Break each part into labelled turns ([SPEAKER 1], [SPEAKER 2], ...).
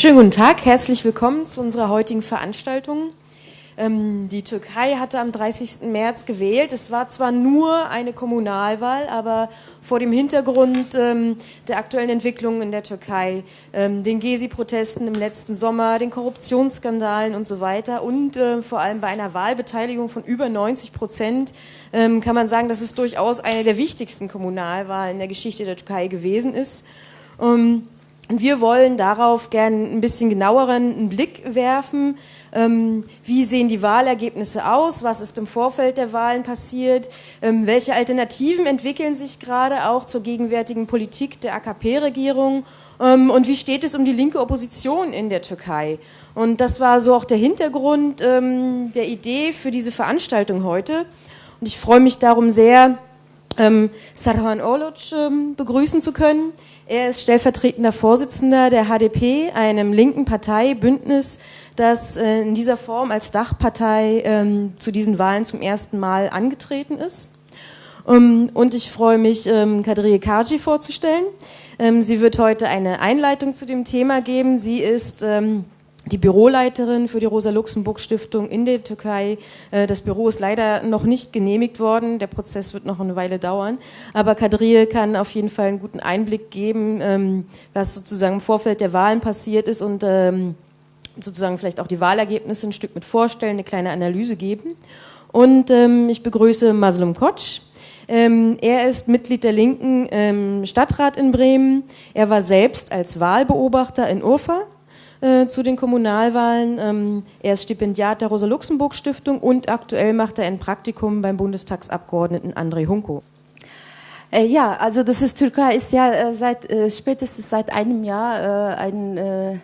[SPEAKER 1] Schönen guten Tag, herzlich willkommen zu unserer heutigen Veranstaltung. Ähm, die Türkei hatte am 30. März gewählt. Es war zwar nur eine Kommunalwahl, aber vor dem Hintergrund ähm, der aktuellen Entwicklungen in der Türkei, ähm, den Gezi-Protesten im letzten Sommer, den Korruptionsskandalen und so weiter und äh, vor allem bei einer Wahlbeteiligung von über 90 Prozent kann man sagen, dass es durchaus eine der wichtigsten Kommunalwahlen in der Geschichte der Türkei gewesen ist. Und wir wollen darauf gerne ein bisschen genaueren Blick werfen. Ähm, wie sehen die Wahlergebnisse aus? Was ist im Vorfeld der Wahlen passiert? Ähm, welche Alternativen entwickeln sich gerade auch zur gegenwärtigen Politik der AKP-Regierung? Ähm, und wie steht es um die linke Opposition in der Türkei? Und das war so auch der Hintergrund ähm, der Idee für diese Veranstaltung heute. Und ich freue mich darum sehr, ähm, Sarhan Oluc ähm, begrüßen zu können. Er ist stellvertretender Vorsitzender der HDP, einem linken Parteibündnis, das äh, in dieser Form als Dachpartei ähm, zu diesen Wahlen zum ersten Mal angetreten ist. Um, und ich freue mich, ähm, Kadriye Kaji vorzustellen. Ähm, sie wird heute eine Einleitung zu dem Thema geben. Sie ist ähm, die Büroleiterin für die Rosa-Luxemburg-Stiftung in der Türkei. Äh, das Büro ist leider noch nicht genehmigt worden. Der Prozess wird noch eine Weile dauern. Aber Kadriye kann auf jeden Fall einen guten Einblick geben, ähm, was sozusagen im Vorfeld der Wahlen passiert ist und ähm, sozusagen vielleicht auch die Wahlergebnisse ein Stück mit vorstellen, eine kleine Analyse geben. Und ähm, ich begrüße Maslum Kotsch. er ist Mitglied der Linken Stadtrat in Bremen. Er war selbst als Wahlbeobachter in Urfa äh, zu den Kommunalwahlen. Ähm, er ist Stipendiat der Rosa-Luxemburg-Stiftung und aktuell macht er ein Praktikum beim Bundestagsabgeordneten André Hunko.
[SPEAKER 2] Äh, ja, also das ist Türkei ist ja äh, seit äh, spätestens seit einem Jahr äh, ein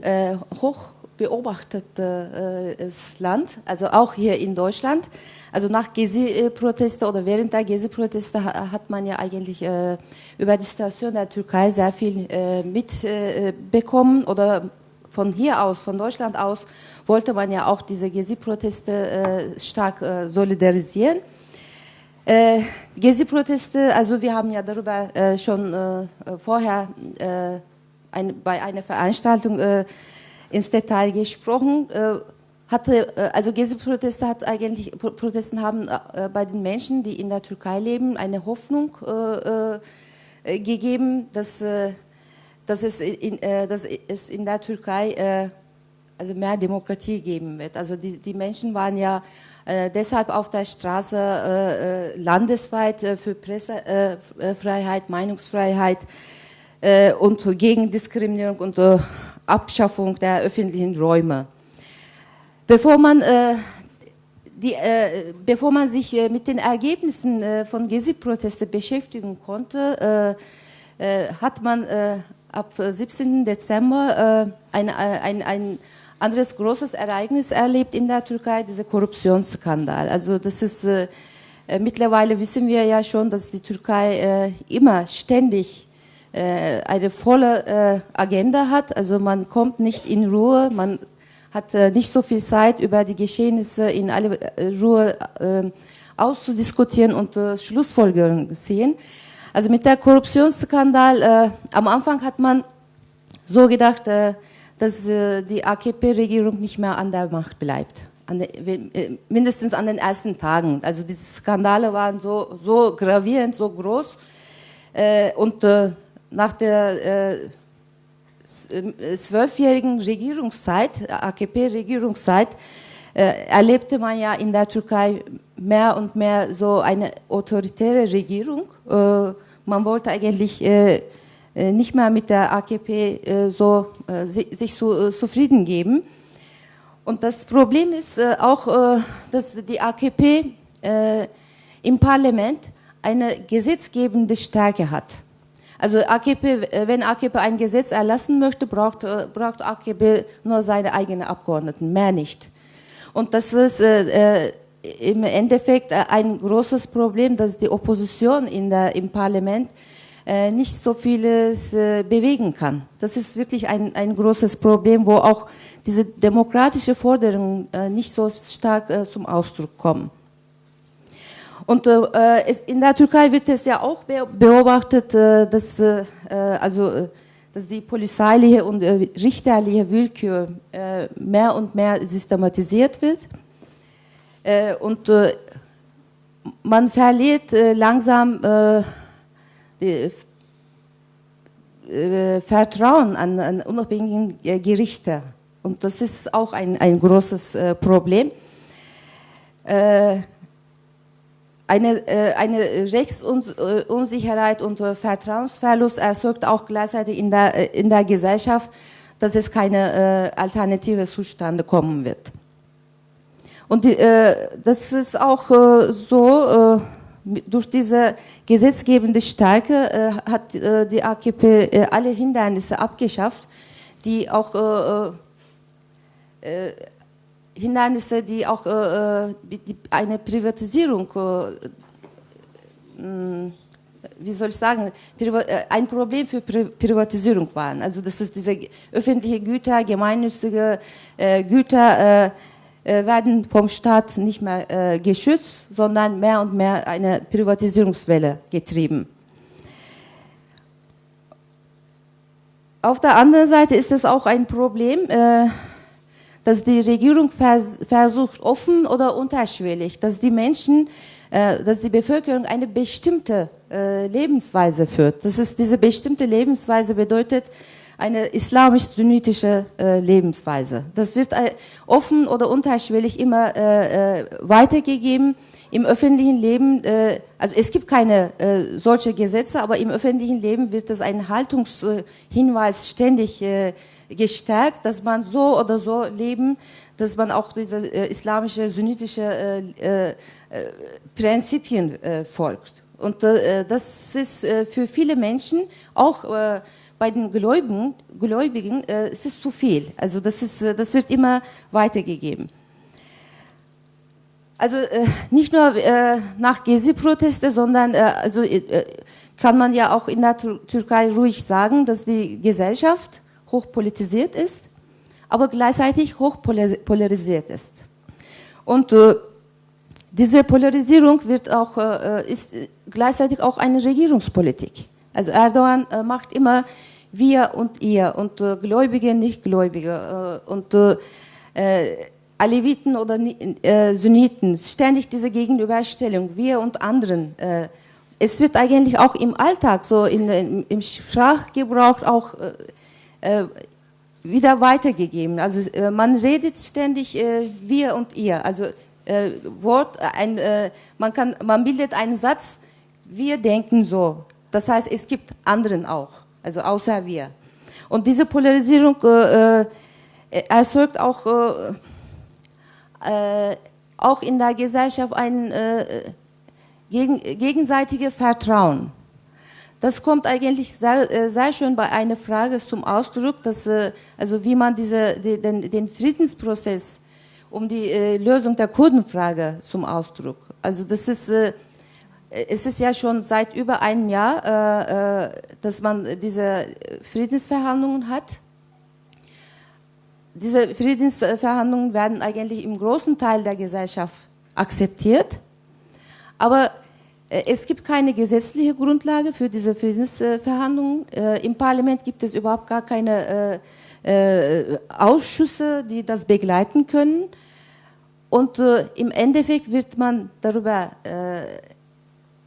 [SPEAKER 2] äh, hoch beobachtetes Land, also auch hier in Deutschland. Also nach Gezi-Proteste oder während der Gezi-Proteste hat man ja eigentlich äh, über die Situation der Türkei sehr viel äh, mitbekommen äh, oder von hier aus, von Deutschland aus, wollte man ja auch diese Gezi-Proteste äh, stark äh, solidarisieren. Gezi-Proteste, also wir haben ja darüber schon vorher ein, bei einer Veranstaltung ins Detail gesprochen hatte, äh, also Gezi-Proteste hat eigentlich, Protesten haben äh, bei den Menschen, die in der Türkei leben, eine Hoffnung äh, äh, gegeben, dass, äh, dass, es in, äh, dass es in der Türkei also mehr Demokratie geben wird. Also die, die Menschen waren ja deshalb auf der Straße landesweit für Pressefreiheit, Meinungsfreiheit und gegen Diskriminierung und Abschaffung der öffentlichen Räume. Bevor man, äh, die, äh, bevor man sich äh, mit den Ergebnissen äh, von Gezi-Proteste beschäftigen konnte, äh, äh, hat man ab 17. Dezember ein, ein, ein anderes großes Ereignis erlebt in der Türkei, dieser Korruptionsskandal. Also das ist, mittlerweile wissen wir ja schon, dass die Türkei immer ständig eine volle Agenda hat. Also man kommt nicht in Ruhe, man hat äh, nicht so viel Zeit, über die Geschehnisse in aller äh, Ruhe äh, auszudiskutieren und Schlussfolgerungen zu sehen. Also mit der Korruptionsskandal, am Anfang hat man so gedacht, dass die AKP-Regierung nicht mehr an der Macht bleibt. An äh, mindestens an den ersten Tagen. Also diese Skandale waren so, so gravierend, so groß. Äh, und äh, nach der äh, zwölfjährigen Regierungszeit, AKP-Regierungszeit, äh, erlebte man ja in der Türkei mehr und mehr so eine autoritäre Regierung. Äh, man wollte eigentlich äh, äh nicht mehr mit der AKP äh, so sich zufrieden geben. Und das Problem ist auch, dass die AKP im Parlament eine gesetzgebende Stärke hat. Also AKP, äh, wenn AKP ein Gesetz erlassen möchte, braucht, äh, braucht AKP nur seine eigenen Abgeordneten, mehr nicht. Und das ist äh, äh im Endeffekt ein großes Problem, dass die Opposition in der, im Parlament äh, nicht so vieles äh, bewegen kann. Das ist wirklich ein, ein großes Problem, wo auch diese demokratische Forderungen nicht so stark zum Ausdruck kommen. Und äh, in der Türkei wird es ja auch beobachtet, äh, dass äh, also äh, dass die polizeiliche und äh, richterliche Willkür äh, mehr und mehr systematisiert wird. Äh, und äh, man verliert äh, langsam äh, die, Vertrauen an, an unabhängige Gerichte. Und das ist auch ein, ein großes Problem. Eine, äh, eine Rechtsunsicherheit und äh, Vertrauensverlust erzeugt auch gleichzeitig in der, äh, in der Gesellschaft, dass es keine alternative Zustände kommen wird. Und die, das ist auch so, durch diese gesetzgebende Stärke hat die AKP alle Hindernisse abgeschafft, die auch Hindernisse, die auch äh, äh die, eine Privatisierung, äh, hm, wie soll ich sagen, äh, ein Problem für Pri Privatisierung waren. Also das ist diese öffentliche Güter, gemeinnützige äh, Güter äh, werden vom Staat nicht mehr geschützt, sondern mehr und mehr eine Privatisierungswelle getrieben. Auf der anderen Seite ist es auch ein Problem, dass die Regierung vers versucht, offen oder unterschwellig, dass die Menschen, äh, dass die Bevölkerung eine bestimmte äh, Lebensweise führt. Das ist diese bestimmte Lebensweise bedeutet eine islamisch-sunnitische äh, Lebensweise. Das wird äh, offen oder unterschwellig immer äh, äh, weitergegeben im öffentlichen Leben, äh, also es gibt keine äh, solche Gesetze, aber im öffentlichen Leben wird das ein Haltungshinweis ständig äh, gestärkt, dass man so oder so leben, dass man auch diese äh, islamische, sunnitische äh, äh, äh Prinzipien äh, folgt. Und äh, das ist für viele Menschen, auch bei den Gläubigen, Gläubigen es ist zu viel. Also das, ist, das wird immer weitergegeben. Also nicht nur nach Gezi-Proteste, sondern also, kann man ja auch in der Türkei ruhig sagen, dass die Gesellschaft hochpolitisiert ist, aber gleichzeitig hochpolarisiert ist. Und äh, diese Polarisierung wird auch, äh, ist gleichzeitig auch eine Regierungspolitik. Also Erdogan äh, macht immer wir und ihr und äh, Gläubige, Nichtgläubige äh, und äh, Aleviten oder Sunniten, ständig diese Gegenüberstellung, wir und anderen. es wird eigentlich auch im Alltag, so in, in, im Sprachgebrauch auch äh, wieder weitergegeben. Also äh, man redet ständig äh, wir und ihr. Also äh, Wort, ein, äh, man, kann, man bildet einen Satz, wir denken so. Das heißt, es gibt anderen auch, also außer wir. Und diese Polarisierung äh, erzeugt auch, auch in der Gesellschaft ein gegen, gegenseitiges Vertrauen. Das kommt eigentlich sehr, äh, sehr schön bei einer Frage zum Ausdruck, dass, äh, also wie man diese, den, den Friedensprozess um die äh, Lösung der Kurdenfrage zum Ausdruck. Also das ist, es ist ja schon seit über einem Jahr, dass man diese Friedensverhandlungen hat. Diese Friedensverhandlungen werden eigentlich im großen Teil der Gesellschaft akzeptiert. Aber es gibt keine gesetzliche Grundlage für diese Friedensverhandlungen. Äh, Im Parlament gibt es überhaupt gar keine äh, Ausschüsse, die das begleiten können. Und im Endeffekt wird man darüber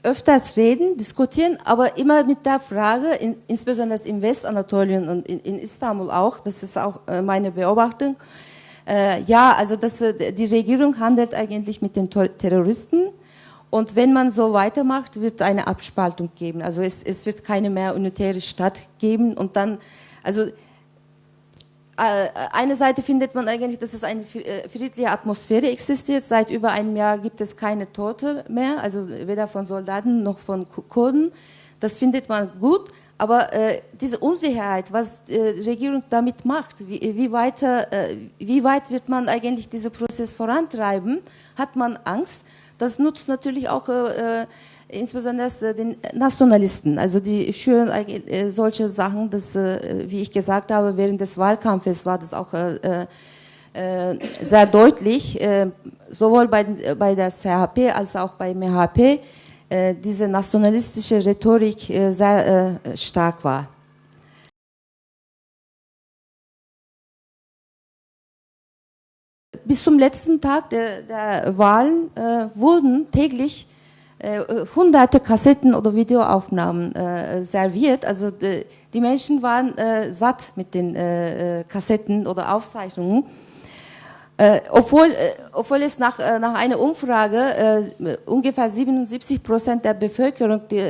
[SPEAKER 2] öfters reden, diskutieren, aber immer mit der Frage, insbesondere in Westanatolien und in, Istanbul auch, das ist auch meine Beobachtung, ja, also das, die Regierung handelt eigentlich mit den Terroristen und wenn man so weitermacht, wird eine Abspaltung geben. Also es, es wird keine mehr unitäre Stadt geben. Und dann, also äh, eine Seite findet man eigentlich, dass es eine äh, friedliche Atmosphäre existiert. Seit über einem Jahr gibt es keine Tote mehr, also weder von Soldaten noch von Kurden. Das findet man gut. Aber äh, diese Unsicherheit, was die äh, Regierung damit macht, wie, wie, weiter, äh, wie weit wird man eigentlich diesen Prozess vorantreiben, hat man Angst. Das nutzt natürlich auch äh, äh insbesondere äh, den Nationalisten. Also die schüren äh, solche Sachen, dass, äh, wie ich gesagt habe, während des Wahlkampfes war das auch äh, äh, sehr deutlich, äh, sowohl bei, bei der CHP als auch bei MHP, äh, diese nationalistische Rhetorik äh, sehr äh, stark war. Bis zum letzten Tag der, der Wahlen äh, wurden täglich äh, hunderte Kassetten oder Videoaufnahmen äh, serviert. Also die, die Menschen waren äh, satt mit den äh, äh, Kassetten oder Aufzeichnungen. Obwohl, obwohl es nach, nach einer Umfrage äh, ungefähr 77 Prozent der Bevölkerung die,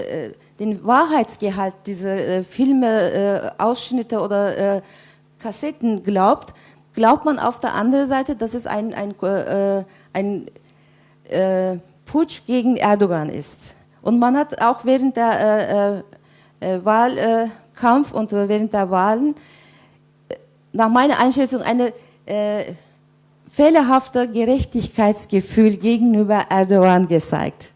[SPEAKER 2] den Wahrheitsgehalt dieser Filme, Ausschnitte oder Kassetten glaubt, glaubt man auf der anderen Seite, dass es ein, ein, ein Putsch gegen Erdogan ist. Und man hat auch während der Wahlkampf und während der Wahlen nach meiner Einschätzung eine fehlerhafter Gerechtigkeitsgefühl gegenüber Erdogan gezeigt.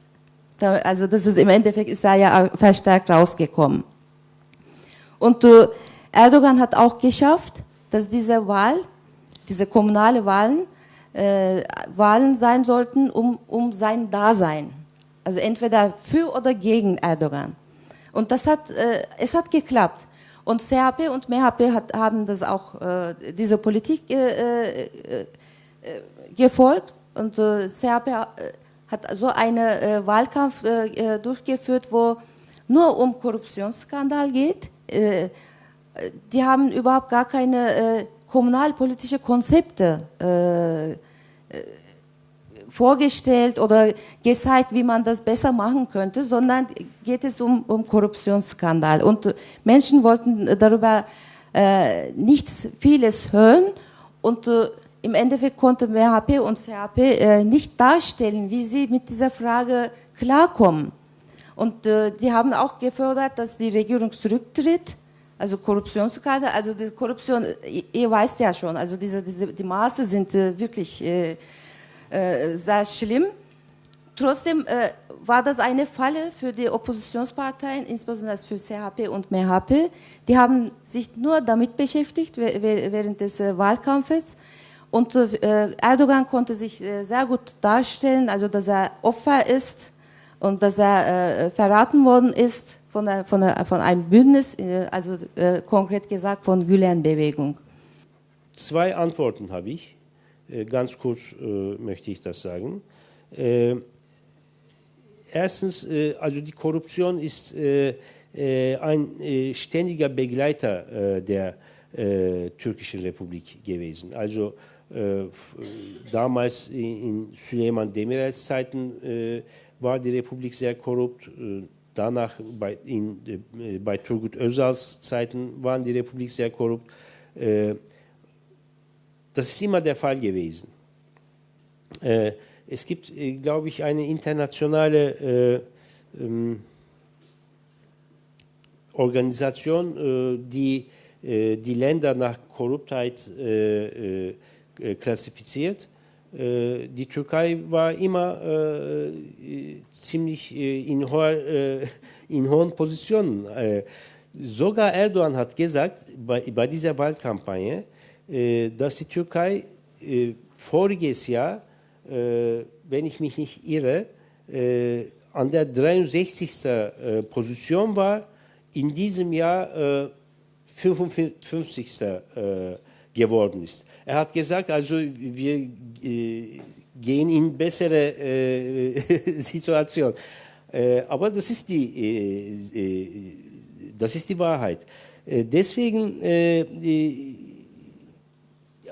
[SPEAKER 2] Also das ist im Endeffekt ist da ja verstärkt rausgekommen. Und äh, Erdogan hat auch geschafft, dass diese Wahl, diese kommunale Wahlen, äh, Wahlen sein sollten, um, um sein Dasein. Also entweder für oder gegen Erdogan. Und das hat, äh, es hat geklappt. Und CHP und MHP hat, haben das auch, äh, diese Politik äh, äh, äh, gefolgt und äh, Serbia äh, hat so einen äh, Wahlkampf äh, durchgeführt, wo nur um Korruptionsskandal geht. Äh, die haben überhaupt gar keine äh, kommunalpolitische Konzepte äh, vorgestellt oder gezeigt, wie man das besser machen könnte, sondern geht es um, um Korruptionsskandal. Und Menschen wollten darüber äh, nichts vieles hören und äh, im Endeffekt konnte MHP und CHP äh, nicht darstellen, wie sie mit dieser Frage klarkommen. Und äh, die haben auch gefördert, dass die Regierung zurücktritt, also Korruptionskarte, also die Korruption, ihr, weißt ja schon, also diese, diese, die Maße sind äh, wirklich äh, äh, sehr schlimm. Trotzdem war das eine Falle für die Oppositionsparteien, insbesondere für CHP und MHP. Die haben sich nur damit beschäftigt während des Wahlkampfes und Erdogan konnte sich sehr gut darstellen, also dass er Opfer ist und dass er verraten worden ist von, von, von einem Bündnis, äh, also äh, konkret gesagt von Gülen-Bewegung.
[SPEAKER 3] Zwei Antworten habe ich. Äh, ganz kurz möchte ich das sagen. Erstens, also die Korruption ist ein ständiger Begleiter der türkischen Republik gewesen. Also äh, damals in Süleyman Demirel's Zeiten äh, war die Republik sehr korrupt. Äh, danach bei, in, bei Turgut Özal's Zeiten waren die Republik sehr korrupt. das ist immer der Fall gewesen. es gibt, glaube ich, eine internationale ähm, Organisation, die die Länder nach Korruptheit äh, äh, klassifiziert. Äh, die Türkei war immer äh, ziemlich in, hoher, in hohen Positionen. sogar Erdogan hat gesagt bei, bei dieser Wahlkampagne, dass die Türkei voriges Jahr, wenn ich mich nicht irre, an der 63. Position war, in diesem Jahr 55. geworden ist. Er hat gesagt, also wir äh, gehen in bessere äh, Situation. Äh, aber das ist die, äh, äh, das ist die Wahrheit. Äh, deswegen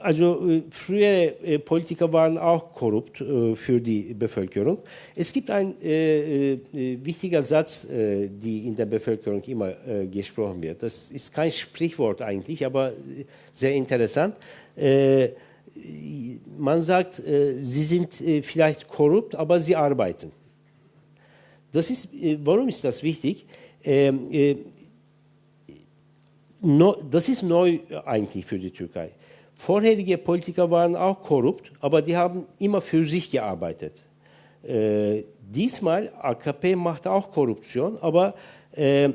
[SPEAKER 3] also äh, frühere äh, Politiker waren auch korrupt äh, für die Bevölkerung. Es gibt ein äh, wichtiger Satz, äh, die in der Bevölkerung immer gesprochen wird. Das ist kein Sprichwort eigentlich, aber sehr interessant. man sagt, sie sind vielleicht korrupt, aber sie arbeiten. Das ist, warum ist das wichtig? Ähm, das ist neu eigentlich für die Türkei. Vorherige Politiker waren auch korrupt, aber die haben immer für sich gearbeitet. Äh, diesmal, AKP macht auch Korruption, aber äh,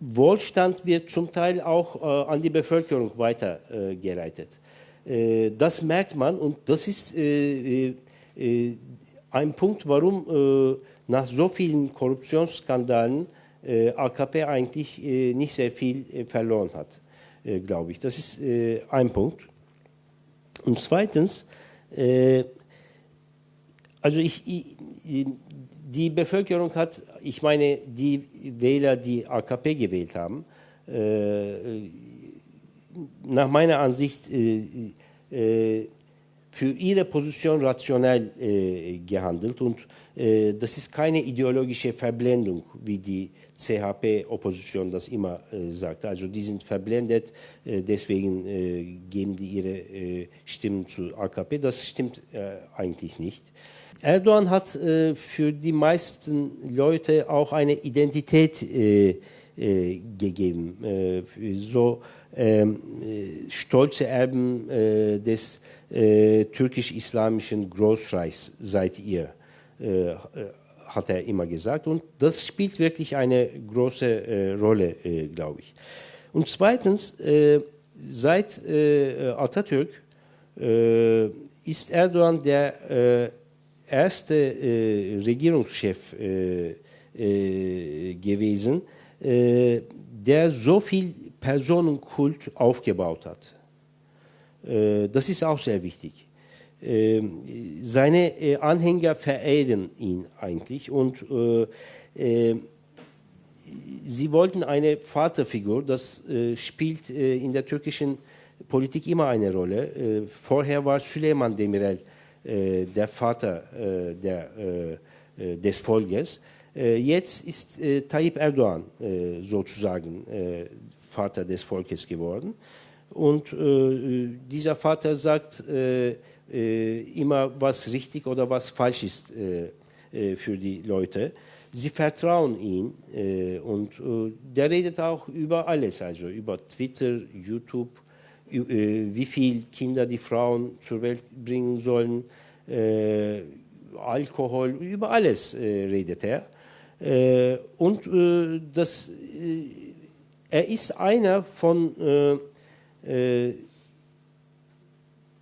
[SPEAKER 3] Wohlstand wird zum Teil auch äh, an die Bevölkerung weitergeleitet. Äh, das merkt man und das ist äh, äh, ein Punkt, warum nach so vielen Korruptionsskandalen AKP eigentlich nicht sehr viel verloren hat. Äh, glaube ich. Das ist äh, ein Punkt. Und zweitens, Äh, also ich, die Bevölkerung hat, ich meine, die Wähler, die AKP gewählt haben, nach meiner Ansicht für ihre Position rationell gehandelt und das ist keine ideologische Verblendung, wie die CHP-Opposition das immer äh, sagt. Also die sind verblendet, äh, deswegen äh, geben die ihre äh, Stimmen zu AKP. Das stimmt äh, eigentlich nicht. Erdogan hat äh, für die meisten Leute auch eine Identität gegeben. so ähm, stolze Erben des türkisch-islamischen Großreichs seid ihr hat er immer gesagt. Und das spielt wirklich eine große äh, Rolle, äh, glaube ich. Und zweitens, äh, seit äh, Atatürk äh, ist Erdogan der äh, erste Regierungschef gewesen, der so viel Personenkult aufgebaut hat. das ist auch sehr wichtig. Ähm, seine äh, Anhänger verehren ihn eigentlich und äh, äh, sie wollten eine Vaterfigur, das spielt in der türkischen Politik immer eine Rolle. vorher war Süleyman Demirel der Vater der, des Volkes. jetzt ist Tayyip Erdogan sozusagen Vater des Volkes geworden. Und dieser Vater sagt, äh, immer was richtig oder was falsch ist äh, äh, für die Leute. Sie vertrauen ihm äh, und äh, der redet auch über alles, also über Twitter, YouTube, äh, wie viele Kinder die Frauen zur Welt bringen sollen, Alkohol, über alles redet er. und das, er ist einer von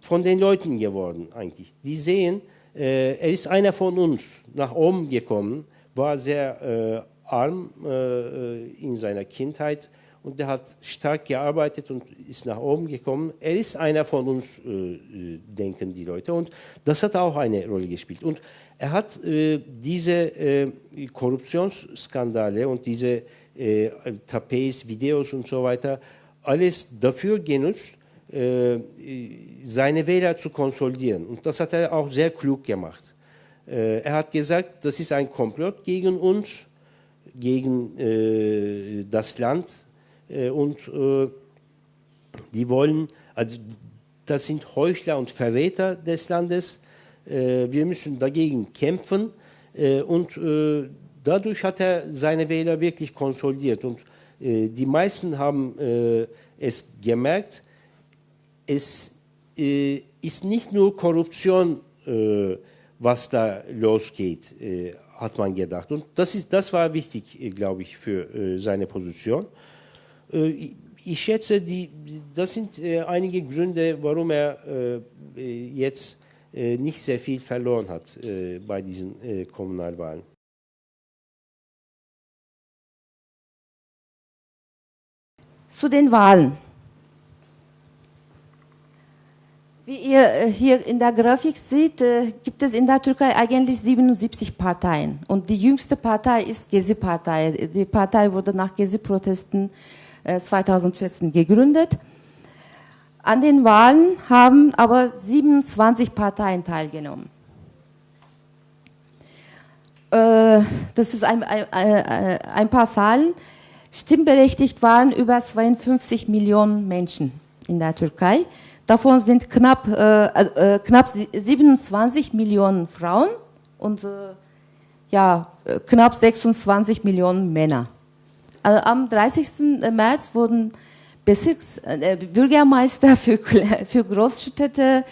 [SPEAKER 3] von den Leuten geworden eigentlich. Die sehen, äh, er ist einer von uns, nach oben gekommen, war sehr äh, arm äh, in seiner Kindheit und er hat stark gearbeitet und ist nach oben gekommen. Er ist einer von uns, äh, denken die Leute. Und das hat auch eine Rolle gespielt. Und er hat äh, diese äh, Korruptionsskandale und diese äh, Tapes, Videos und so weiter, alles dafür genutzt, äh, seine Wähler zu konsolidieren. Und das hat er auch sehr klug gemacht. Äh, er hat gesagt, das ist ein Komplott gegen uns, gegen äh, das Land und die wollen, also das sind Heuchler und Verräter des Landes. wir müssen dagegen kämpfen und dadurch hat er seine Wähler wirklich konsolidiert. Und die meisten haben es gemerkt, es äh, ist nicht nur Korruption, äh, was da losgeht, äh, hat man gedacht. Und das, ist, das war wichtig, äh, glaube ich, für äh, seine Position. Ich schätze, die, das sind einige Gründe, warum er jetzt nicht sehr viel verloren hat bei diesen Kommunalwahlen.
[SPEAKER 2] Zu den Wahlen. Wie ihr äh, hier in der Grafik seht, äh, gibt es in der Türkei eigentlich 77 Parteien. Und die jüngste Partei ist Gezi-Partei. Die Partei wurde nach Gezi-Protesten 2014 äh, gegründet. An den Wahlen haben aber 27 Parteien teilgenommen. Das ist ein, ein, ein paar Zahlen. Stimmberechtigt waren über 52 Millionen Menschen in der Türkei. Davon sind knapp, äh, äh, knapp 27 Millionen Frauen und äh, ja, äh, knapp 26 Millionen Männer. Also am 30. März wurden Bezirks, äh, Bürgermeister für, für Großstädte,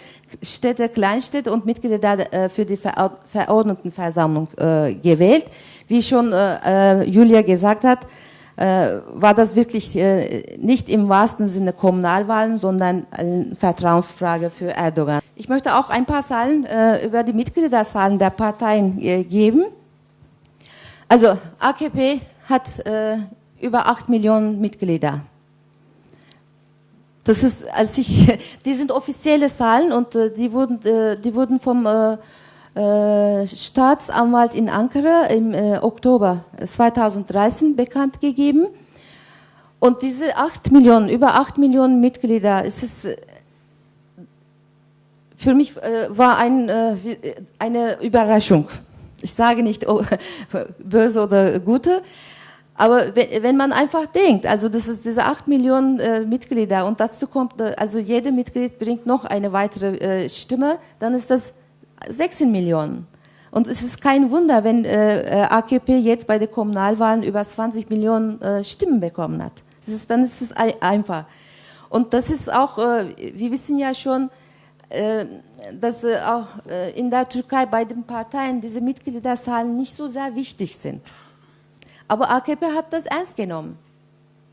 [SPEAKER 2] Städte, Kleinstädte und Mitglieder äh, für die Verordnetenversammlung gewählt. Wie schon Julia gesagt hat, war das wirklich äh, nicht im wahrsten Sinne Kommunalwahlen, sondern eine Vertrauensfrage für Erdogan. Ich möchte auch ein paar Zahlen äh, über die Mitgliederzahlen der Parteien äh, geben. Also AKP hat äh, über 8 Millionen Mitglieder. das ist, als ich, die sind offizielle Zahlen und äh, die wurden, äh, die wurden vom äh, äh Staatsanwalt in Ankara im äh, Oktober 2013 bekannt gegeben. Und diese 8 Millionen, über 8 Millionen Mitglieder, es ist, äh, für mich war ein, eine Überraschung. Ich sage nicht oh, böse oder gute, aber wenn, man einfach denkt, also das ist diese acht Millionen äh, Mitglieder und dazu kommt, äh, also jede Mitglied bringt noch eine weitere äh, Stimme, dann ist das 16 Millionen. Und es ist kein Wunder, wenn äh, äh AKP jetzt bei den Kommunalwahlen über 20 Millionen äh, Stimmen bekommen hat. Ist, dann ist es einfach. Und das ist auch, wir wissen ja schon, dass auch in der Türkei bei den Parteien diese Mitgliederzahlen nicht so sehr wichtig sind. Aber AKP hat das ernst genommen.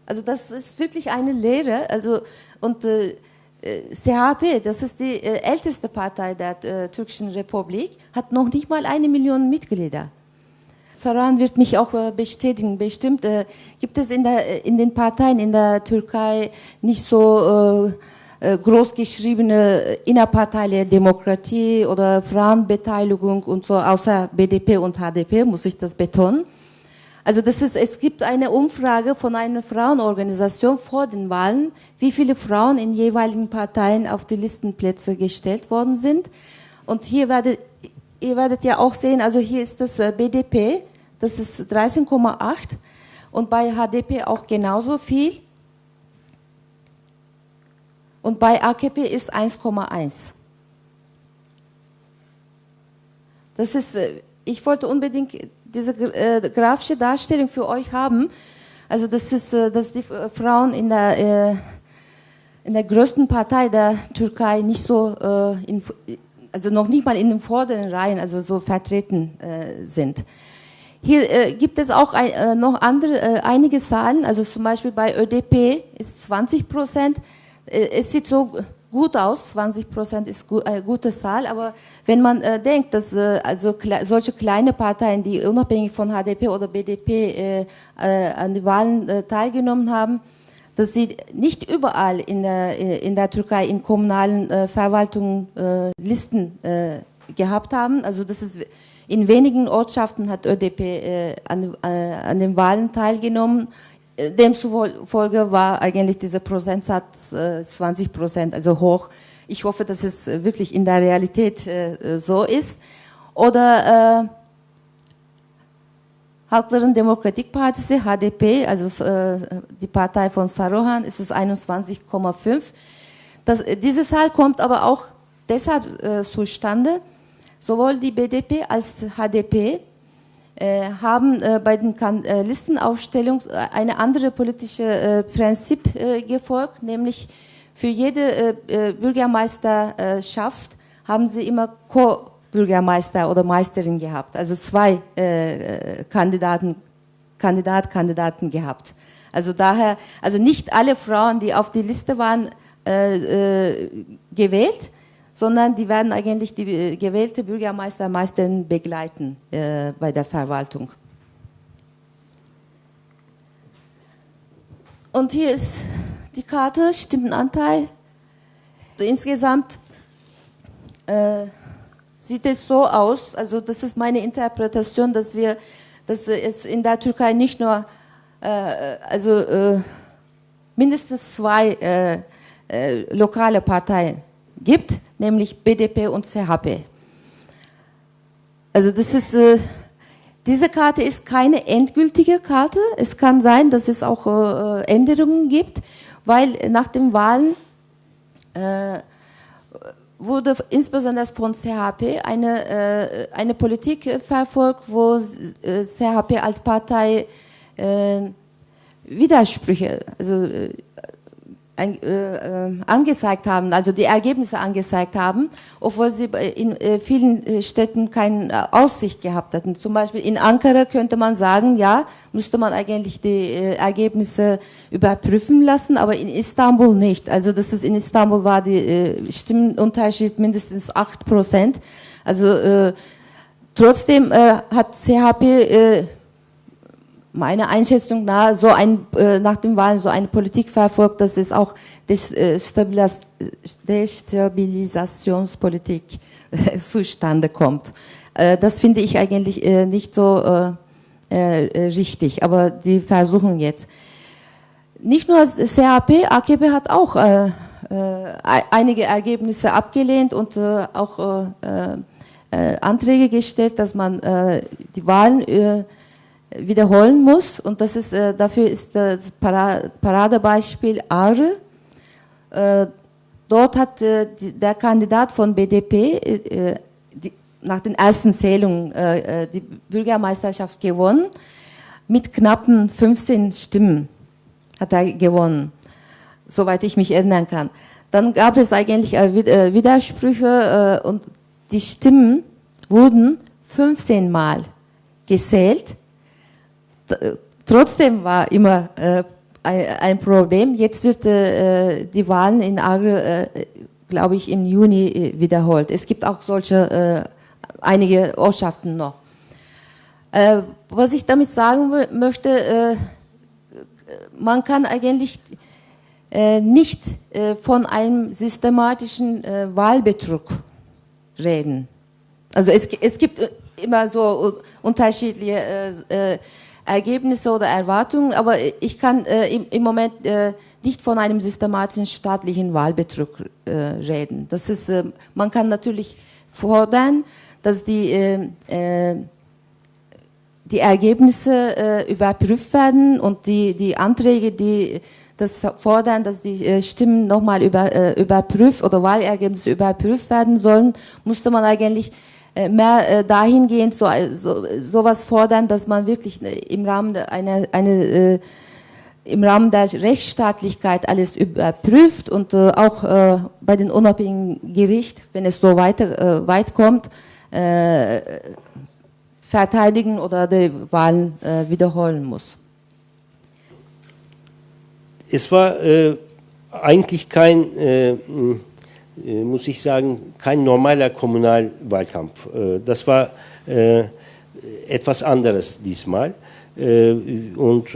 [SPEAKER 2] Also das ist wirklich eine Lehre. Also und äh, CHP, äh, das ist die äh, älteste Partei der äh, türkischen Republik, hat noch nicht mal eine Million Mitglieder. Saran wird mich auch äh, bestätigen. Bestimmt äh, gibt es in, der, in, den Parteien in der Türkei nicht so groß geschriebene innerparteiliche Demokratie oder Frauenbeteiligung und so, außer BDP und HDP, muss ich das betonen. Also das ist, es gibt eine Umfrage von einer Frauenorganisation vor den Wahlen, wie viele Frauen in jeweiligen Parteien auf die Listenplätze gestellt worden sind. Und hier werdet, ihr werdet ja auch sehen, also hier ist das äh, BDP, das ist 13,8 und bei HDP auch genauso viel. Und bei AKP ist 1,1. Das ist, äh, ich wollte unbedingt diese äh, grafische Darstellung für euch haben. Also das ist, äh, dass die äh, Frauen in der, äh, in der größten Partei der Türkei nicht so, äh, in, also noch nicht mal in den vorderen Reihen, also so vertreten äh, sind. Hier äh, gibt es auch ein, äh, noch andere, äh, einige Zahlen, also zum Beispiel bei ÖDP ist 20 Prozent. Äh, es sieht so gut aus, 20 Prozent ist gu eine äh, gute Zahl, aber wenn man äh, denkt, dass äh, also kle solche kleine Parteien, die unabhängig von HDP oder BDP äh, äh, an den Wahlen äh, teilgenommen haben, dass sie nicht überall in der, in der Türkei in kommunalen Verwaltungen Listen gehabt haben, also das ist in wenigen Ortschaften hat ÖDP an, an den Wahlen teilgenommen demzufolge war eigentlich dieser Prozentsatz äh, 20 Prozent, also hoch. Ich hoffe, dass es wirklich in der Realität äh, so ist. Oder äh, Halkların Demokratik Partisi, HDP, also äh, die Partei von Saruhan, ist es 21,5. Diese Zahl kommt aber auch deshalb äh, zustande, sowohl die BDP als HDP äh, haben äh, bei den kan äh, Listenaufstellung äh, eine andere politische äh, Prinzip äh, gefolgt, nämlich für jede Bürgermeisterschaft haben sie immer Co-Bürgermeister oder Meisterin gehabt, also zwei Kandidaten, Kandidat, Kandidaten gehabt. Also daher, also nicht alle Frauen, die auf die Liste waren, gewählt, sondern die werden eigentlich die äh, gewählte Bürgermeister meistens begleiten äh, bei der Verwaltung. Und hier ist die Karte, Stimmenanteil. Insgesamt äh, sieht es so aus, also das ist meine Interpretation, dass wir, dass es in der Türkei nicht nur, äh, also äh, mindestens zwei äh, lokale Parteien gibt, nämlich BDP und CHP. Also das ist, äh, diese Karte ist keine endgültige Karte. Es kann sein, dass es auch äh, Änderungen gibt, weil nach den Wahlen äh, wurde insbesondere von CHP eine, äh, eine Politik verfolgt, wo äh, CHP als Partei äh, Widersprüche, also äh, äh, angezeigt haben, also die Ergebnisse angezeigt haben, obwohl sie in äh, vielen Städten keine Aussicht gehabt hatten. Zum Beispiel in Ankara könnte man sagen, ja, müsste man eigentlich die Ergebnisse überprüfen lassen, aber in Istanbul nicht. Also das ist in Istanbul war die äh, Stimmenunterschied mindestens acht Prozent. Also trotzdem hat CHP meiner Einschätzung nach so ein, äh, nach dem Wahlen so eine Politik verfolgt, dass es auch Destabilisationspolitik zustande kommt. Äh, das finde ich eigentlich äh, nicht so äh, richtig, aber die versuchen jetzt. Nicht nur CAP, AKP hat auch einige Ergebnisse abgelehnt und auch Anträge gestellt, dass man die Wahlen wiederholen muss. Und das ist, dafür ist das Paradebeispiel Aare. dort hat der Kandidat von BDP nach den ersten Zählungen äh, äh, die Bürgermeisterschaft gewonnen. Mit knappen 15 Stimmen hat er gewonnen, soweit ich mich erinnern kann. Dann gab es eigentlich äh, äh Widersprüche äh, und die Stimmen wurden 15 Mal gezählt. Äh, trotzdem war immer ein Problem. Jetzt wird die Wahlen in Agro, glaube ich, im Juni wiederholt. Es gibt auch solche einige Ortschaften noch. Äh, was ich damit sagen möchte, äh, man kann eigentlich äh, nicht äh, von einem systematischen äh, Wahlbetrug reden. Also es, es gibt immer so unterschiedliche Ergebnisse oder Erwartungen, aber ich kann im, im, Moment nicht von einem systematischen staatlichen Wahlbetrug reden. Das ist, man kann natürlich fordern, dass die, äh, äh, die Ergebnisse äh, überprüft werden und die, die Anträge, die das fordern, dass die äh, Stimmen nochmal über, äh, überprüft oder Wahlergebnisse überprüft werden sollen, musste man eigentlich äh, mehr äh, dahingehend so, so, sowas fordern, dass man wirklich im Rahmen einer eine, äh, im Rahmen der Rechtsstaatlichkeit alles überprüft und äh, auch äh, bei den unabhängigen Gericht, wenn es so weiter, äh, weit kommt, äh, verteidigen oder die Wahlen äh, wiederholen muss.
[SPEAKER 3] Es war äh, eigentlich kein, äh, äh, muss ich sagen, kein normaler Kommunalwahlkampf. Äh, das war etwas anderes diesmal. und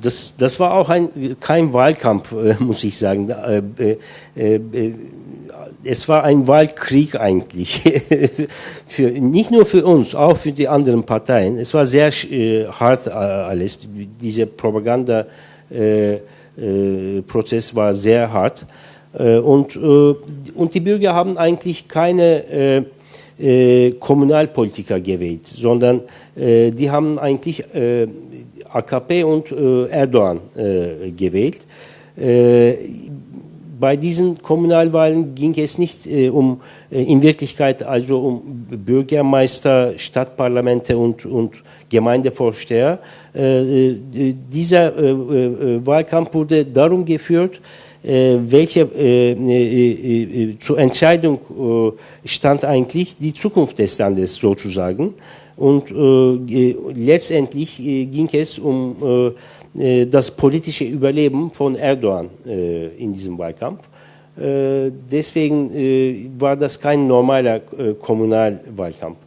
[SPEAKER 3] das, das war auch ein, kein Wahlkampf, muss ich sagen es war ein Wahlkrieg eigentlich, für, nicht nur für uns, auch für die anderen Parteien. Es war sehr äh, hart äh, alles, dieser Propaganda-Prozess äh, war sehr hart. Äh, und, äh, und die Bürger haben eigentlich keine äh, Kommunalpolitiker gewählt, sondern die haben eigentlich AKP und Erdogan gewählt bei diesen Kommunalwahlen ging es nicht äh, um äh, in Wirklichkeit also um Bürgermeister, Stadtparlamente und, und Gemeindevorsteher. Äh, dieser Wahlkampf wurde darum geführt, welche zur Entscheidung stand eigentlich die Zukunft des Landes sozusagen. Und letztendlich ging es um äh, das politische Überleben von Erdogan äh, in diesem Wahlkampf. Äh, deswegen war das kein normaler Kommunalwahlkampf.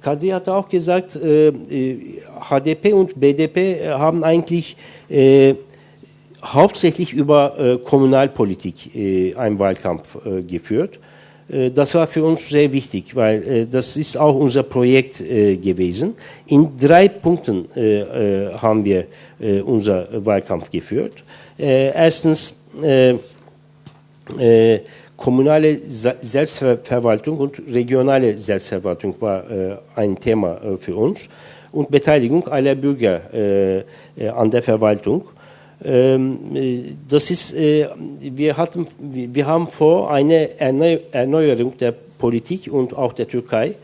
[SPEAKER 3] Kadri hat auch gesagt, HDP und BDP haben eigentlich hauptsächlich über Kommunalpolitik einen Wahlkampf geführt. Äh, das war für uns sehr wichtig, weil äh, das ist auch unser Projekt äh, gewesen. In drei Punkten haben wir unser Wahlkampf geführt. Erstens kommunale Selbstverwaltung und regionale Selbstverwaltung war ein Thema für uns und Beteiligung aller Bürger an der Verwaltung. Ähm, das ist, äh, wir, hatten, wir haben vor, eine Erneuerung der Politik und auch der Türkei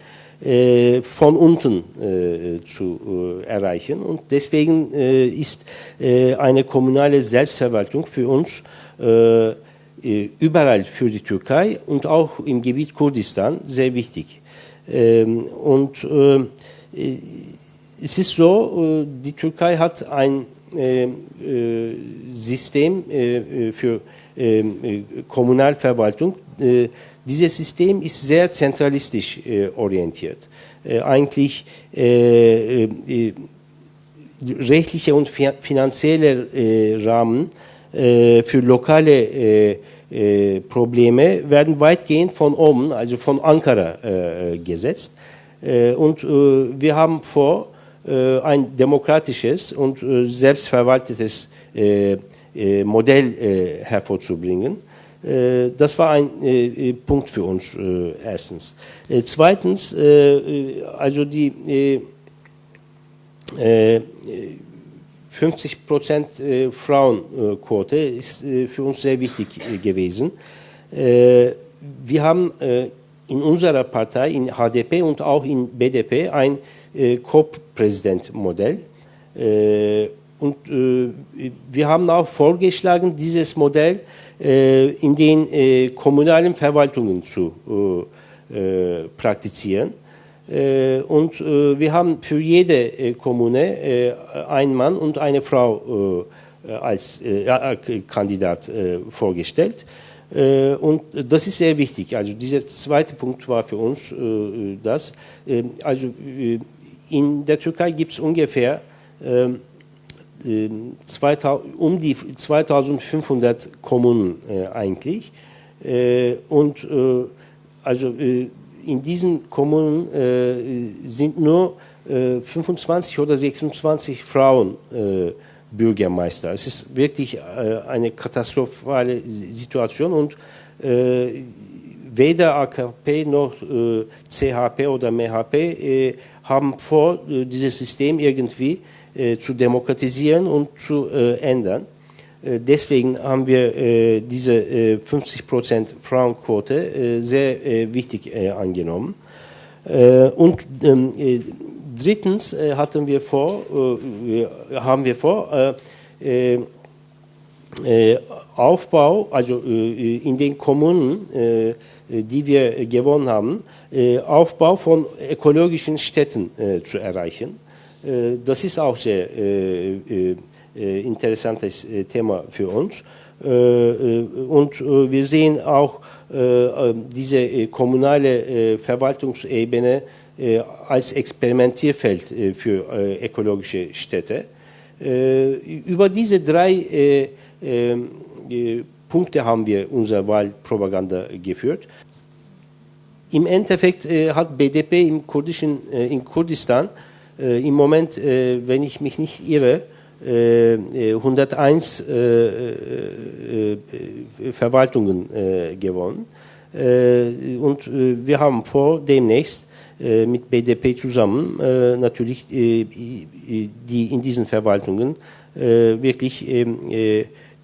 [SPEAKER 3] äh, von unten äh, zu erreichen. Und deswegen ist eine kommunale Selbstverwaltung für uns überall für die Türkei und auch im Gebiet Kurdistan sehr wichtig. Ähm, und es ist so, die Türkei hat ein äh, äh, System äh, für Kommunalverwaltung. dieses System ist sehr zentralistisch orientiert. eigentlich rechtliche und finanzielle Rahmen für lokale Probleme werden weitgehend von oben, also von Ankara gesetzt. und wir haben vor, ein demokratisches und selbstverwaltetes Modell hervorzubringen. Das war ein Punkt für uns erstens. Zweitens, also die 50 Prozent Frauenquote ist für uns sehr wichtig gewesen. Wir haben in unserer Partei, in HDP und auch in BDP ein Co-Präsident-Modell. Und wir haben auch vorgeschlagen, dieses Modell in den kommunalen Verwaltungen zu praktizieren. Und wir haben für jede Kommune einen Mann und eine Frau als Kandidat vorgestellt. Und das ist sehr wichtig. Also dieser zweite Punkt war für uns das. Also in der Türkei gibt es ungefähr um die 2500 Kommunen eigentlich. Und also in diesen Kommunen äh, sind nur äh, 25 oder 26 Frauen äh, Bürgermeister. Es ist wirklich äh, eine katastrophale Situation und äh, weder AKP noch äh, CHP oder MHP haben vor, dieses System irgendwie zu demokratisieren und zu ändern. Äh, deswegen haben wir äh, diese 50% äh, Frauenquote sehr wichtig angenommen. und ähm, drittens hatten wir vor, haben wir vor, Aufbau, also in den Kommunen, die wir gewonnen haben, Aufbau von ökologischen Städten zu erreichen. das ist auch sehr äh, interessantes äh, Thema für uns. Äh, und wir sehen auch diese kommunale Verwaltungsebene als Experimentierfeld für ökologische Städte. Über diese drei Punkte haben wir unsere Wahlpropaganda geführt. Im Endeffekt hat BDP im Kurdischen, in Kurdistan im Moment, wenn ich mich nicht irre, 101 äh, äh, äh, Verwaltungen gewonnen. und wir haben vor, demnächst mit BDP zusammen natürlich die in diesen Verwaltungen wirklich ähm,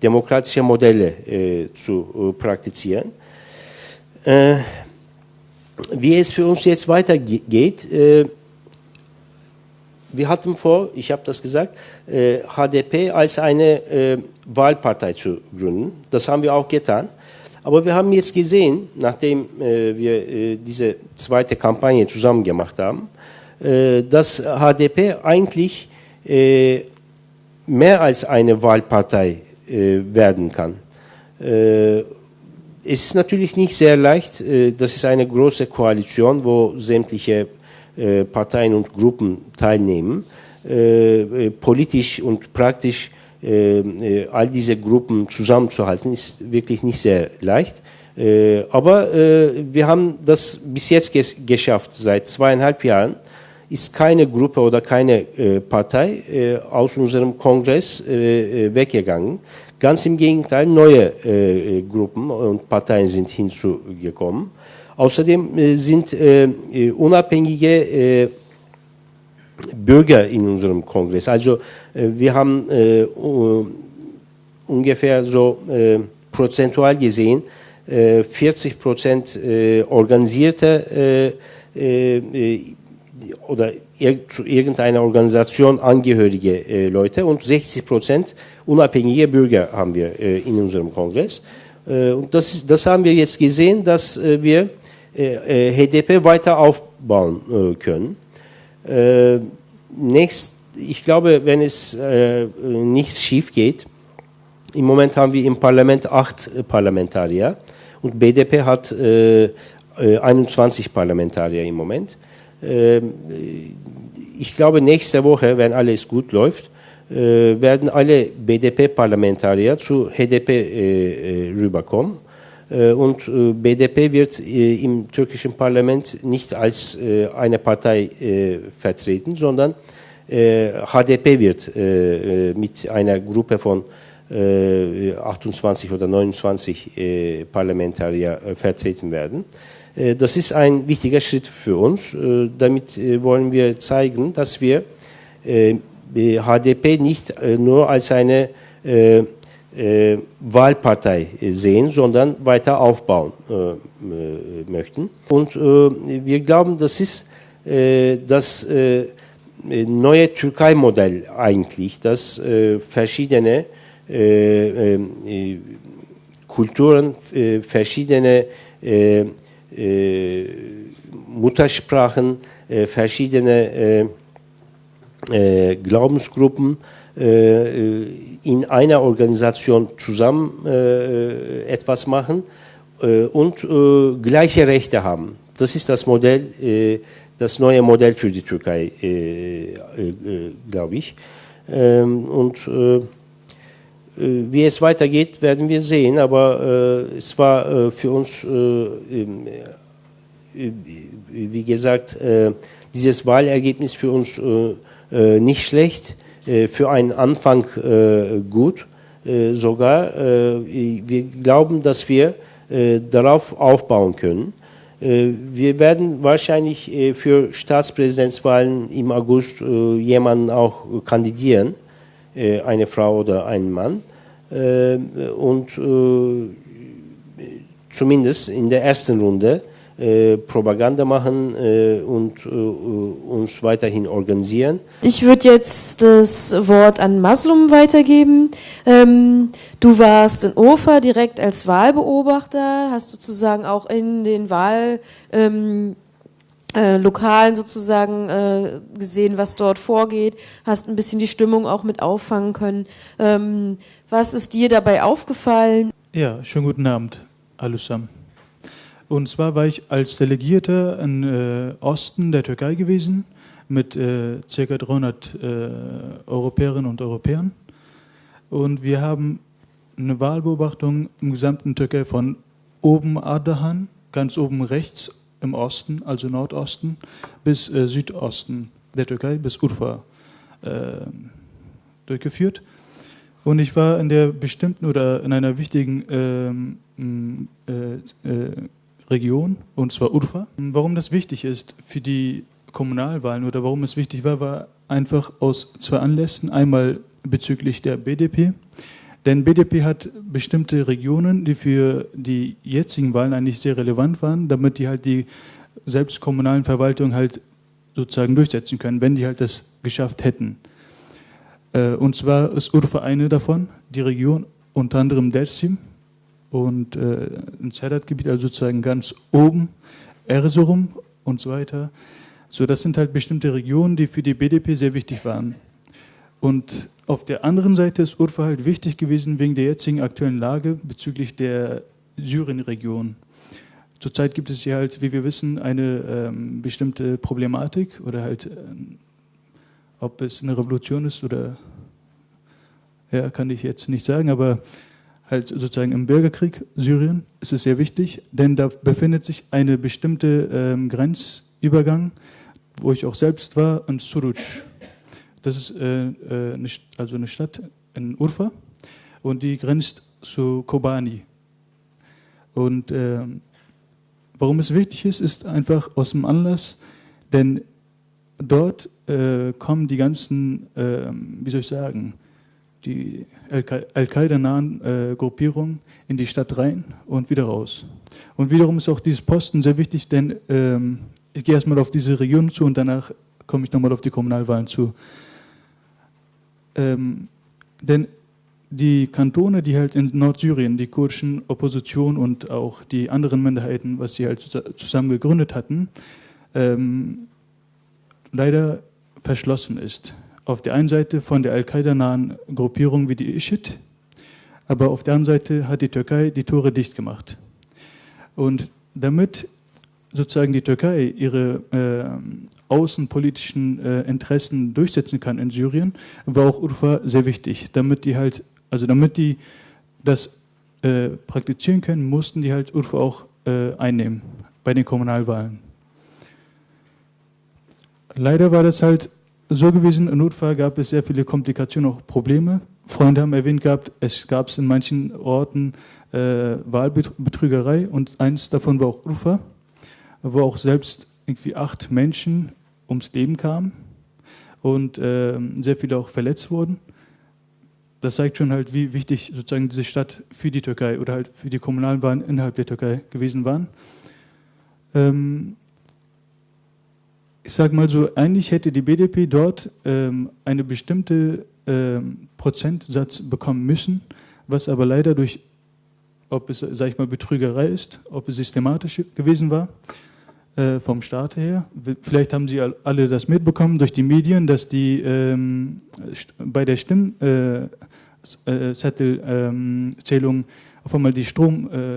[SPEAKER 3] demokratische Modelle zu praktizieren. wie es für uns jetzt weitergeht, wir hatten vor, ich habe das gesagt, äh, HDP als eine äh, Wahlpartei zu gründen. Das haben wir auch getan. Aber wir haben jetzt gesehen, nachdem äh, wir äh, diese zweite Kampagne zusammen gemacht haben, äh, dass HDP eigentlich äh, mehr als eine Wahlpartei werden kann. es ist natürlich nicht sehr leicht. das ist eine große Koalition, wo sämtliche äh, Parteien und Gruppen teilnehmen. Äh, äh, politisch und praktisch all diese Gruppen zusammenzuhalten, ist wirklich nicht sehr leicht. aber wir haben das bis jetzt geschafft. Seit zweieinhalb Jahren ist keine Gruppe oder keine Partei aus unserem Kongress weggegangen. Ganz im Gegenteil, neue Gruppen und Parteien sind hinzugekommen. Außerdem äh, sind äh, äh, unabhängige Bürger in unserem Kongress. Also wir haben ungefähr so prozentual gesehen 40 Prozent organisierte oder zu irgendeiner Organisation angehörige Leute und 60 Prozent unabhängige Bürger haben wir in unserem Kongress. und das, das haben wir jetzt gesehen, dass wir äh, HDP weiter aufbauen äh, können. Äh, nächst, ich glaube, wenn es nichts schief geht, im Moment haben wir im Parlament acht Parlamentarier und BDP hat 21 Parlamentarier im Moment. Ähm, ich glaube, nächste Woche, wenn alles gut läuft, äh, werden alle BDP-Parlamentarier zu HDP äh, rüberkommen. Und BDP wird im türkischen Parlament nicht als eine Partei vertreten, sondern HDP wird mit einer Gruppe von 28 oder 29 Parlamentarier vertreten werden. Das ist ein wichtiger Schritt für uns. Damit wollen wir zeigen, dass wir HDP nicht nur als eine Wahlpartei sehen, sondern weiter aufbauen möchten. Und wir glauben, das ist das neue Türkei-Modell eigentlich, dass verschiedene Kulturen, verschiedene Muttersprachen, verschiedene Glaubensgruppen in einer Organisation zusammen etwas machen und gleiche Rechte haben. Das ist das Modell, das neue Modell für die Türkei, glaube ich. und wie es weitergeht, werden wir sehen, aber es war für uns, wie gesagt, dieses Wahlergebnis für uns nicht schlecht, für einen Anfang gut sogar. wir glauben, dass wir darauf aufbauen können. Wir werden wahrscheinlich für Staatspräsidentswahlen im August jemanden auch kandidieren äh, eine Frau oder ein Mann. Äh, und äh, zumindest in der ersten Runde Propaganda machen und uns weiterhin organisieren.
[SPEAKER 1] Ich würde jetzt das Wort an Maslum weitergeben. Ähm, du warst in Ofa direkt als Wahlbeobachter, hast sozusagen auch in den Wahl ähm, äh, Lokalen sozusagen äh, gesehen, was dort vorgeht, hast ein bisschen die Stimmung auch mit auffangen können. Ähm, was ist dir dabei aufgefallen?
[SPEAKER 4] Ja, schönen guten Abend, allesamt. Und zwar war ich als Delegierter im äh, Osten der Türkei gewesen mit äh, ca. 300 äh, Europäerinnen und Europäern. Und wir haben eine Wahlbeobachtung im gesamten Türkei von oben Ardahan, ganz oben rechts im Osten, also Nordosten, bis äh, Südosten der Türkei, bis Urfa äh, durchgeführt. Und ich war in der bestimmten oder in einer wichtigen ähm, äh, äh, Region, und zwar Urfa. Warum das wichtig ist für die Kommunalwahlen oder warum es wichtig war, war einfach aus zwei Anlässen. Einmal bezüglich der BDP, denn BDP hat bestimmte Regionen, die für die jetzigen Wahlen eigentlich sehr relevant waren, damit die halt die selbst kommunalen Verwaltungen halt sozusagen durchsetzen können, wenn die halt das geschafft hätten. Äh, und zwar ist Urfa eine davon, die Region, unter anderem Dersim und äh, ein Sedat-Gebiet, also sozusagen ganz oben, Erzurum und so weiter. So, das sind halt bestimmte Regionen, die für die BDP sehr wichtig waren. Und auf der anderen Seite ist Urfa halt wichtig gewesen wegen der jetzigen aktuellen Lage bezüglich der Syrien-Region. Zurzeit gibt es hier halt, wie wir wissen, eine ähm, bestimmte Problematik oder halt, ähm, ob es eine Revolution ist oder, ja, kann ich jetzt nicht sagen, aber halt sozusagen im Bürgerkrieg Syrien ist es sehr wichtig, denn da befindet sich eine bestimmte ähm, Grenzübergang, wo ich auch selbst war, in Suruc. Das ist äh, äh, eine, also eine Stadt in Urfa und die grenzt zu Kobani. Und äh, warum es wichtig ist, ist einfach aus dem Anlass, denn dort äh, kommen die ganzen, äh, wie soll ich sagen, die Al-Qaida-nahen äh, Gruppierungen in die Stadt rein und wieder raus. Und wiederum ist auch dieses Posten sehr wichtig, denn ähm, ich gehe erstmal auf diese Region zu und danach komme ich nochmal auf die Kommunalwahlen zu. Ähm, denn die Kantone, die halt in Nordsyrien, die kurdischen Opposition und auch die anderen Minderheiten, was sie halt zusammen gegründet hatten, ähm, leider verschlossen ist. Auf der einen Seite von der Al-Qaida-nahen Gruppierung wie die ISHID, aber auf der anderen Seite hat die Türkei die Tore dicht gemacht. Und damit sozusagen die Türkei ihre äh, außenpolitischen äh, Interessen durchsetzen kann in Syrien, war auch Urfa sehr wichtig. Damit die halt, also damit die das äh, praktizieren können, mussten die halt Urfa auch äh, einnehmen bei den Kommunalwahlen. Leider war das halt so gewesen, in Urfa gab es sehr viele Komplikationen, auch Probleme. Freunde haben erwähnt gehabt, es gab in manchen Orten äh, Wahlbetrügerei und eins davon war auch Urfa wo auch selbst irgendwie acht Menschen ums Leben kamen und äh, sehr viele auch verletzt wurden. Das zeigt schon halt, wie wichtig sozusagen diese Stadt für die Türkei oder halt für die kommunalen Wahlen innerhalb der Türkei gewesen waren. Ähm, ich sage mal so, eigentlich hätte die BDP dort ähm, eine bestimmte ähm, Prozentsatz bekommen müssen, was aber leider durch, ob es, sage ich mal, Betrügerei ist, ob es systematisch gewesen war, äh, vom Staat her. Vielleicht haben Sie alle das mitbekommen durch die Medien, dass die ähm, bei der Stimmzettelzählung äh, äh, auf einmal die Strom, äh,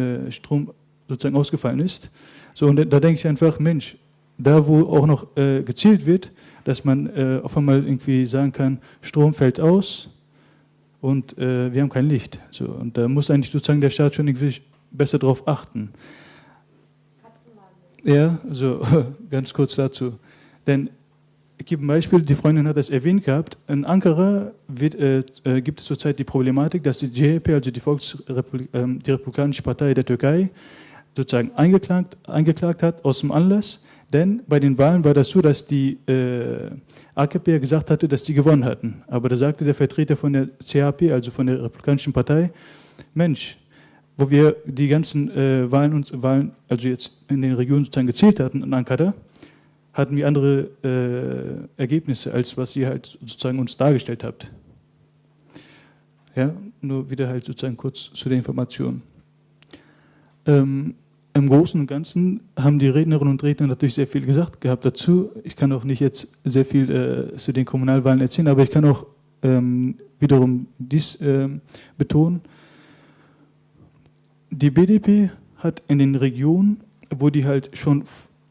[SPEAKER 4] äh, Strom sozusagen ausgefallen ist. So, und da denke ich einfach, Mensch, da wo auch noch äh, gezielt wird, dass man auf einmal irgendwie sagen kann, Strom fällt aus und wir haben kein Licht. So, und da muss eigentlich sozusagen der Staat schon irgendwie besser darauf achten. Ja, so ganz kurz dazu. Denn ich gebe ein Beispiel, die Freundin hat das erwähnt gehabt. In Ankara wird, äh, äh gibt es zurzeit die Problematik, dass die CHP, also die, Volksrepublik, äh, die Republikanische Partei der Türkei, sozusagen eingeklagt, eingeklagt hat aus dem Anlass. Denn bei den Wahlen war das so, dass die äh, AKP gesagt hatte, dass sie gewonnen hatten. Aber da sagte der Vertreter von der CHP, also von der Republikanischen Partei, Mensch, wo wir die ganzen äh, Wahlen, und, Wahlen, also jetzt in den Regionen sozusagen gezählt hatten in Ankara, hatten wir andere äh, Ergebnisse, als was ihr halt sozusagen uns dargestellt habt. Ja, nur wieder halt sozusagen kurz zu den Informationen. Ähm, Im Großen und Ganzen haben die Rednerinnen und Redner natürlich sehr viel gesagt gehabt dazu. Ich kann auch nicht jetzt sehr viel äh, zu den Kommunalwahlen erzählen, aber ich kann auch ähm, wiederum dies ähm, betonen die BDP hat in den Regionen, wo die halt schon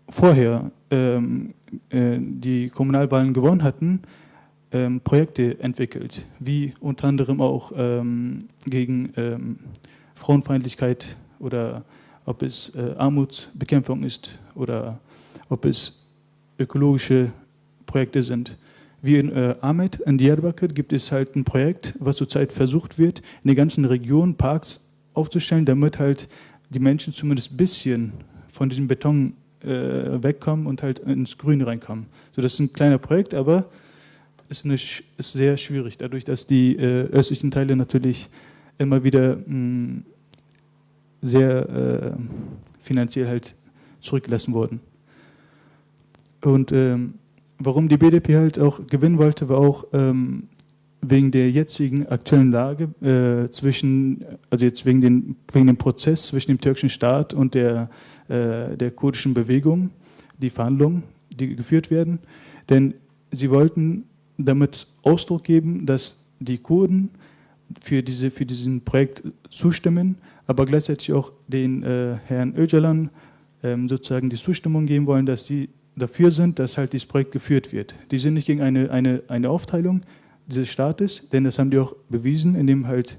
[SPEAKER 4] vorher ähm, äh, die Kommunalwahlen gewonnen hatten, ähm, Projekte entwickelt, wie unter anderem auch ähm, gegen ähm, Frauenfeindlichkeit oder ob es äh, Armutsbekämpfung ist oder ob es ökologische Projekte sind. Wie in äh, Ahmed, in Diyarbakir, gibt es halt ein Projekt, was zurzeit versucht wird, in der ganzen Region Parks aufzustellen, damit halt die Menschen zumindest ein bisschen von diesem Beton äh, wegkommen und halt ins Grüne reinkommen. So, das ist ein kleiner Projekt, aber ist, ist sehr schwierig, dadurch, dass die äh, östlichen Teile natürlich immer wieder mh, hm, sehr äh, finanziell halt zurückgelassen wurden. Und ähm, warum die BDP halt auch gewinnen wollte, war auch ähm, wegen der jetzigen aktuellen Lage äh, zwischen, also jetzt wegen, den, wegen dem Prozess zwischen dem türkischen Staat und der, äh, der kurdischen Bewegung, die Verhandlungen, die geführt werden. Denn sie wollten damit Ausdruck geben, dass die Kurden für, diese, für diesen Projekt zustimmen, aber gleichzeitig auch den äh, Herrn Öcalan ähm, sozusagen die Zustimmung geben wollen, dass sie dafür sind, dass halt dieses Projekt geführt wird. Die sind nicht gegen eine, eine, eine Aufteilung, dieses Staates, denn das haben die auch bewiesen, indem halt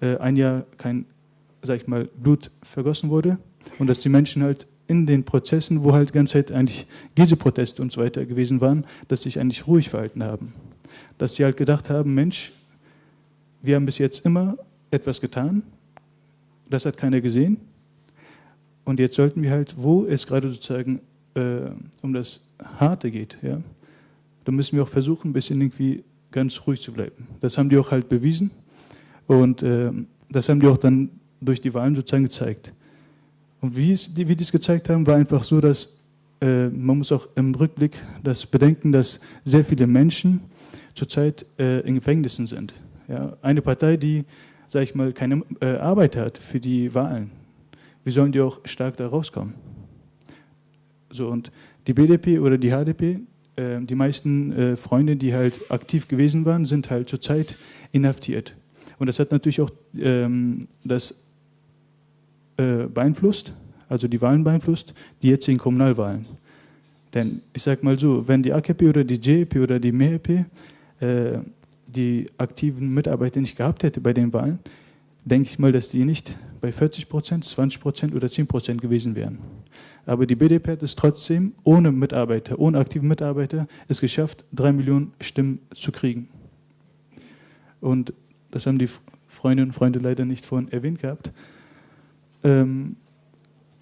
[SPEAKER 4] äh, ein Jahr kein, sag ich mal, Blut vergossen wurde und dass die Menschen halt in den Prozessen, wo halt die ganze Zeit eigentlich Gieße-Proteste und so weiter gewesen waren, dass sich eigentlich ruhig verhalten haben. Dass sie halt gedacht haben, Mensch, wir haben bis jetzt immer etwas getan, das hat keiner gesehen und jetzt sollten wir halt, wo es gerade sozusagen äh, um das Harte geht, ja, da müssen wir auch versuchen, ein bisschen irgendwie ganz ruhig zu bleiben. Das haben die auch halt bewiesen und äh, das haben die auch dann durch die Wahlen sozusagen gezeigt. Und wie, es, die, wie die es gezeigt haben, war einfach so, dass äh, man muss auch im Rückblick das bedenken, dass sehr viele Menschen zurzeit äh, in Gefängnissen sind. Ja, eine Partei, die, sage ich mal, keine äh, Arbeit hat für die Wahlen, wie sollen die auch stark da rauskommen? So, und die BDP oder die HDP, ähm, die meisten äh, Freunde, die halt aktiv gewesen waren, sind halt zurzeit inhaftiert. Und das hat natürlich auch ähm, das äh, beeinflusst, also die Wahlen beeinflusst, die jetzigen Kommunalwahlen. Denn ich sage mal so, wenn die AKP oder die JP oder die MHP äh, die aktiven Mitarbeiter nicht gehabt hätte bei den Wahlen, denke ich mal, dass die nicht bei 40 Prozent, 20 Prozent oder 10 Prozent gewesen wären. Aber die BDP hat es trotzdem ohne Mitarbeiter, ohne aktive Mitarbeiter, es geschafft, drei Millionen Stimmen zu kriegen. Und das haben die Freundinnen und Freunde leider nicht vorhin erwähnt gehabt. Ähm,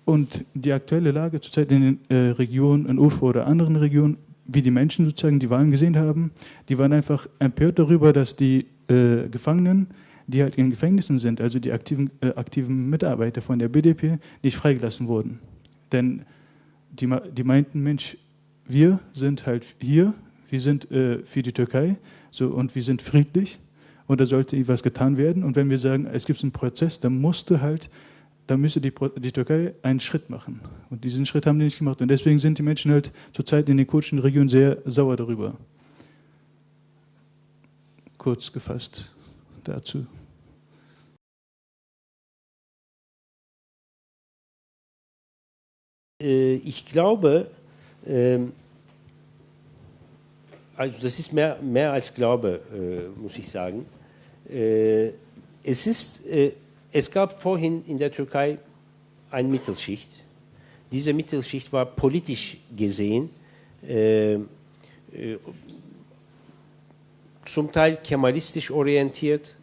[SPEAKER 4] und die aktuelle Lage zurzeit in den äh, Regionen, in Urfa oder anderen Regionen, wie die Menschen sozusagen die Wahlen gesehen haben, die waren einfach empört darüber, dass die äh, Gefangenen, die halt in Gefängnissen sind, also die aktiven, äh, aktiven Mitarbeiter von der BDP, nicht freigelassen wurden. Denn die, die meinten, Mensch, wir sind halt hier, wir sind äh, für die Türkei so, und wir sind friedlich und da sollte etwas getan werden. Und wenn wir sagen, es gibt einen Prozess, dann musste halt da müsste die, die, Türkei einen Schritt machen. Und diesen Schritt haben die nicht gemacht. Und deswegen sind die Menschen halt zurzeit in den kurdischen Regionen sehr sauer darüber. Kurz gefasst dazu.
[SPEAKER 3] Äh, ich glaube, ähm, also das ist mehr, mehr als Glaube, äh, muss ich sagen. Äh, es ist es gab vorhin in der Türkei eine Mittelschicht. Diese Mittelschicht war politisch gesehen äh, äh, zum Teil kemalistisch orientiert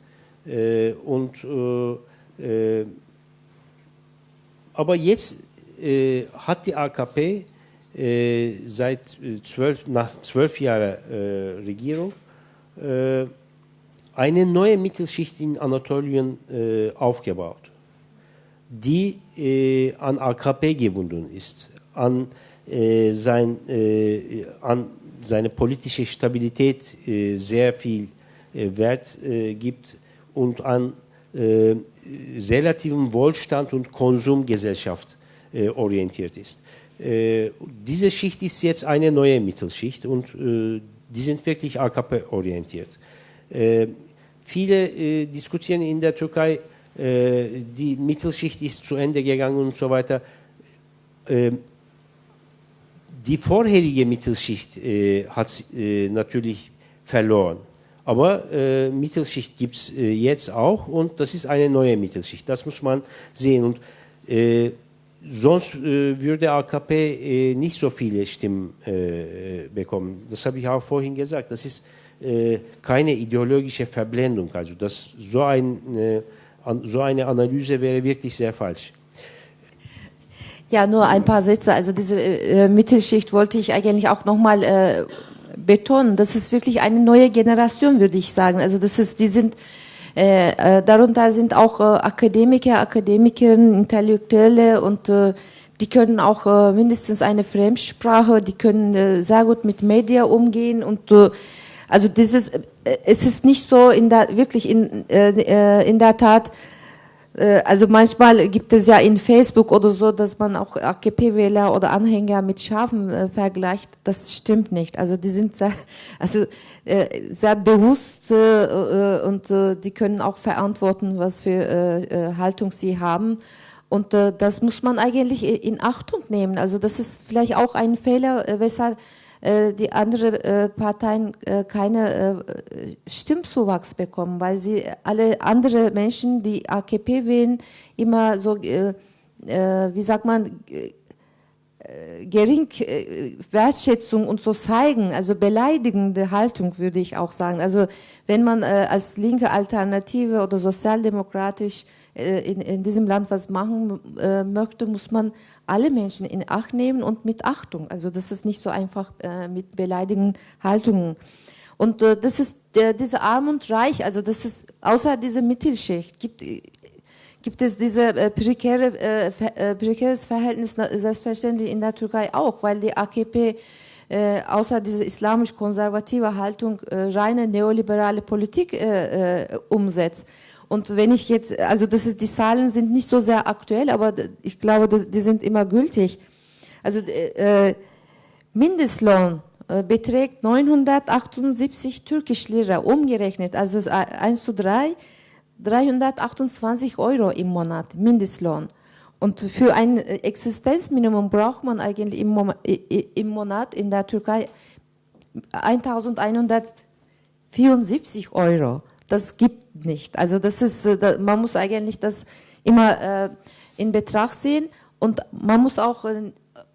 [SPEAKER 3] äh, und äh, äh, aber jetzt äh, hat die AKP seit zwölf, nach zwölf Jahren Regierung eine neue Mittelschicht in Anatolien äh, aufgebaut, die äh, an AKP gebunden ist, an, äh, sein, äh, an seine politische Stabilität äh, sehr viel äh, Wert gibt und an relativen Wohlstand und Konsumgesellschaft orientiert ist. diese Schicht ist jetzt eine neue Mittelschicht und die sind wirklich AKP-orientiert. Viele äh, diskutieren in der Türkei, äh, die Mittelschicht ist zu Ende gegangen und so weiter. Äh, die vorherige Mittelschicht äh, hat äh, natürlich verloren. Aber äh, Mittelschicht gibt es jetzt auch und das ist eine neue Mittelschicht. Das muss man sehen. Und sonst würde AKP nicht so viele Stimmen bekommen. Das habe ich auch vorhin gesagt. Das ist äh, keine ideologische Verblendung. Also das, so, ein, äh, so eine Analyse wäre wirklich sehr falsch.
[SPEAKER 2] Ja, nur ein paar Sätze. Also diese äh, Mittelschicht wollte ich eigentlich auch nochmal äh, betonen. Das ist wirklich eine neue Generation, würde ich sagen. Also das ist, die sind äh, äh, darunter sind auch äh, Akademiker, Akademikerinnen, Intellektuelle und äh, die können auch äh, mindestens eine Fremdsprache, die können äh, sehr gut mit Medien umgehen und äh, also dieses, äh, es ist nicht so in der, wirklich in, äh, äh, in der Tat, äh, also manchmal gibt es ja in Facebook oder so, dass man auch AKP-Wähler oder Anhänger mit Schafen äh, vergleicht. Das stimmt nicht. Also die sind sehr, also äh, sehr bewusst äh, und äh, die können auch verantworten, was für äh, äh, Haltung sie haben. Und äh, das muss man eigentlich in Achtung nehmen. Also das ist vielleicht auch ein Fehler, äh, weshalb äh, die anderen äh, Parteien äh, keine Stimmzuwachs bekommen, weil sie alle andere Menschen, die AKP wählen, immer so, wie sagt man, gering Wertschätzung und so zeigen, also beleidigende Haltung würde ich auch sagen. Also wenn man als linke Alternative oder sozialdemokratisch in, in diesem Land was machen möchte, muss man alle Menschen in Acht nehmen und mit Achtung. Also das ist nicht so einfach äh, mit beleidigenden Haltungen. Und äh, das ist äh, diese Arm und Reich, also das ist außer dieser Mittelschicht gibt gibt es diese äh, prekäre, äh, äh, prekäres Verhältnis selbstverständlich in der Türkei auch, weil die AKP äh, außer diese islamisch-konservative Haltung äh, reine neoliberale Politik äh, äh, umsetzt. Und wenn ich jetzt, also das ist, die Zahlen sind nicht so sehr aktuell, aber ich glaube, das, die sind immer gültig. Also äh, Mindestlohn äh, beträgt 978 türkisch Lira umgerechnet, also 1 zu 3, 328 Euro im Monat Mindestlohn. Und für ein Existenzminimum braucht man eigentlich im, Monat in der Türkei 1174 Euro. Das gibt nicht. Also das ist, man muss eigentlich das immer in Betracht ziehen und man muss auch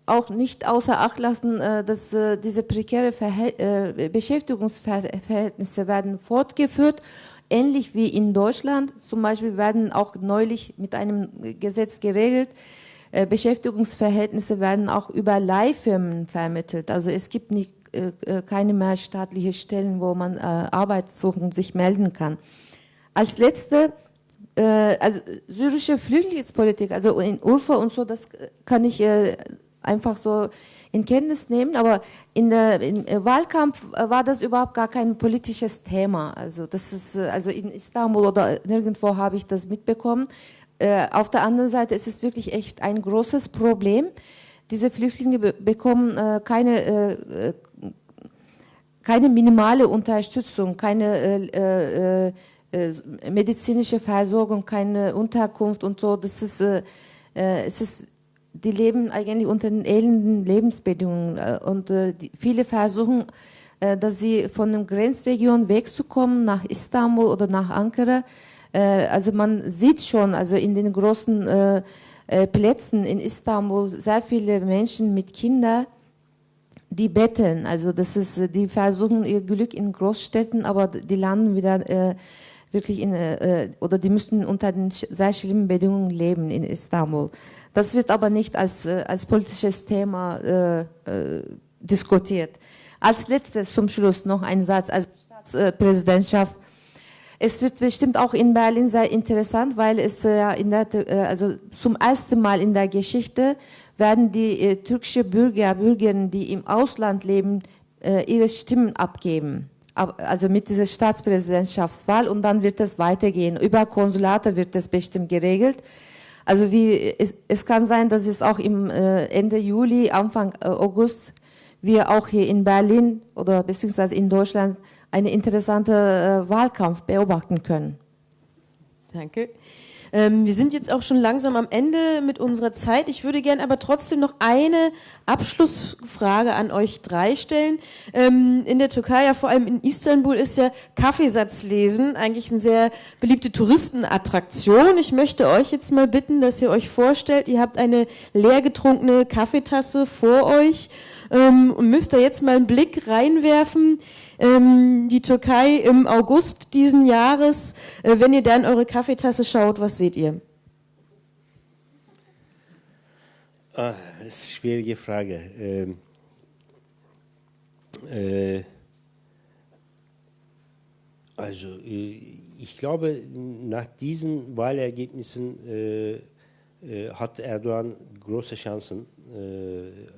[SPEAKER 2] auch nicht außer Acht lassen, äh, dass äh, diese prekäre äh, Beschäftigungsverhältnisse werden fortgeführt, ähnlich wie in Deutschland. Zum Beispiel werden auch neulich mit einem Gesetz geregelt, Beschäftigungsverhältnisse werden auch über Leihfirmen vermittelt. Also es gibt nicht, keine mehr staatliche Stellen, wo man Arbeit suchen, sich melden kann. Als letzte also syrische Flüchtlingspolitik, also in Urfa und so, das kann ich einfach so in Kenntnis nehmen, aber in der im Wahlkampf äh, war das überhaupt gar kein politisches Thema. Also das ist äh, also in Istanbul oder nirgendwo habe ich das mitbekommen. Äh, auf der anderen Seite ist es wirklich echt ein großes Problem. Diese Flüchtlinge bekommen keine keine minimale Unterstützung, keine medizinische Versorgung, keine Unterkunft und so. Das ist es ist die leben eigentlich unter den elenden Lebensbedingungen äh, und äh, die, viele versuchen, äh, dass sie von der Grenzregion wegzukommen nach Istanbul oder nach Ankara. Äh, also man sieht schon, also in den großen äh, äh, Plätzen in Istanbul sehr viele Menschen mit Kindern, die betteln. Also das ist, die versuchen ihr Glück in Großstädten, aber die landen wieder wirklich in oder die müssen unter den sehr schlimmen Bedingungen leben in Istanbul. Das wird aber nicht als, äh, als politisches Thema äh, äh, diskutiert. Als letztes zum Schluss noch ein Satz als Staatspräsidentschaft. Es wird bestimmt auch in Berlin sehr interessant, weil es ja in der, also zum ersten Mal in der Geschichte werden die äh, türkische Bürger, Bürgerinnen, die im Ausland leben, äh, ihre Stimmen abgeben. Also mit dieser Staatspräsidentschaftswahl und dann wird es weitergehen. Über Konsulate wird es bestimmt geregelt. Also wie, es, es kann sein, dass es auch im äh, Ende Juli, Anfang äh, August wir auch hier in Berlin oder beziehungsweise in Deutschland einen interessanten äh, Wahlkampf beobachten können.
[SPEAKER 1] Danke. Ähm, wir sind jetzt auch schon langsam am Ende mit unserer Zeit. Ich würde gerne aber trotzdem noch eine Abschlussfrage an euch drei stellen. Ähm, in der Türkei, ja vor allem in Istanbul, ist ja Kaffeesatzlesen eigentlich eine sehr beliebte Touristenattraktion. Ich möchte euch jetzt mal bitten, dass ihr euch vorstellt, ihr habt eine leer getrunkene Kaffeetasse vor euch ähm, und müsst da jetzt mal einen Blick reinwerfen die Türkei im August diesen Jahres. Äh, wenn ihr dann eure Kaffeetasse schaut, was seht ihr?
[SPEAKER 3] Ah, das ist eine schwierige Frage. Ähm, äh, also, äh, ich glaube, nach diesen Wahlergebnissen äh, äh hat Erdogan große Chancen,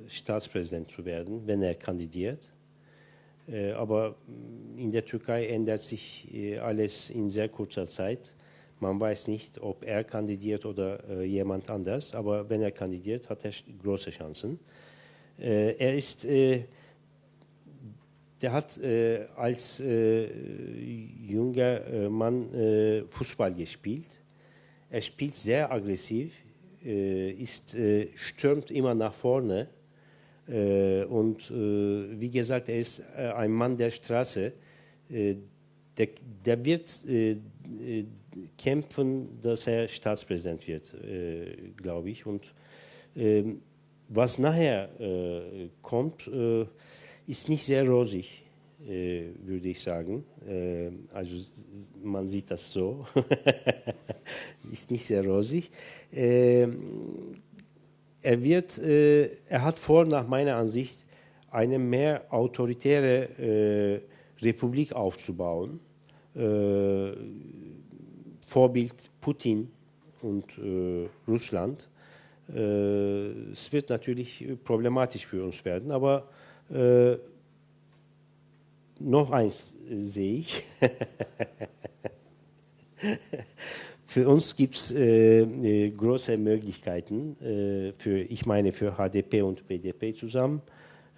[SPEAKER 3] Staatspräsident zu werden, wenn er kandidiert. Äh, aber in der Türkei ändert sich äh, alles in sehr kurzer Zeit. Man weiß nicht, ob er kandidiert oder äh, jemand anders, aber wenn er kandidiert, hat er große Chancen. er ist, der hat als junger Mann Fußball gespielt. Er spielt sehr aggressiv, ist, stürmt immer nach vorne und äh, wie gesagt, er ist äh, ein Mann der Straße. Der, der, wird kämpfen, dass er Staatspräsident wird, glaube ich. Und ähm, was nachher kommt, ist nicht sehr rosig, würde ich sagen. also man sieht das so. ist nicht sehr rosig. Er, wird, äh, er hat vor, nach meiner Ansicht, eine mehr autoritäre äh, Republik aufzubauen. Äh, Vorbild Putin und äh, Russland. Äh, es wird natürlich problematisch für uns werden, aber äh, noch eins sehe ich. Für uns gibt es äh, äh, große Möglichkeiten, äh, für, ich meine für HDP und BDP zusammen,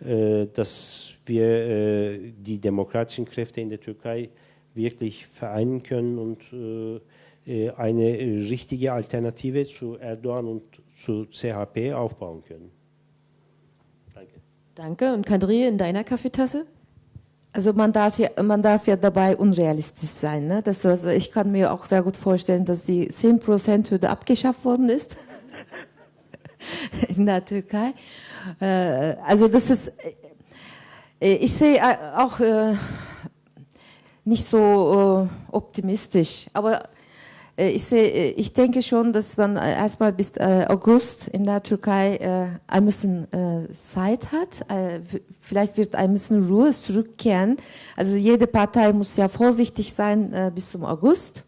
[SPEAKER 3] äh, dass wir äh, die demokratischen Kräfte in der Türkei wirklich vereinen können und äh, eine richtige Alternative zu Erdogan und zu CHP aufbauen können.
[SPEAKER 1] Danke. Danke. Und Kadri, in deiner Kaffeetasse?
[SPEAKER 2] Also man darf ja, man darf ja dabei unrealistisch sein. Ne? Das, also ich kann mir auch sehr gut vorstellen, dass die 10%-Hürde abgeschafft worden ist in der Türkei. Äh, also das ist, äh, ich sehe äh, auch nicht so optimistisch, aber ich, sehe, ich denke schon, dass man erstmal bis August in der Türkei ein bisschen Zeit hat. Vielleicht wird ein bisschen Ruhe zurückkehren. Also jede Partei muss ja vorsichtig sein bis zum August,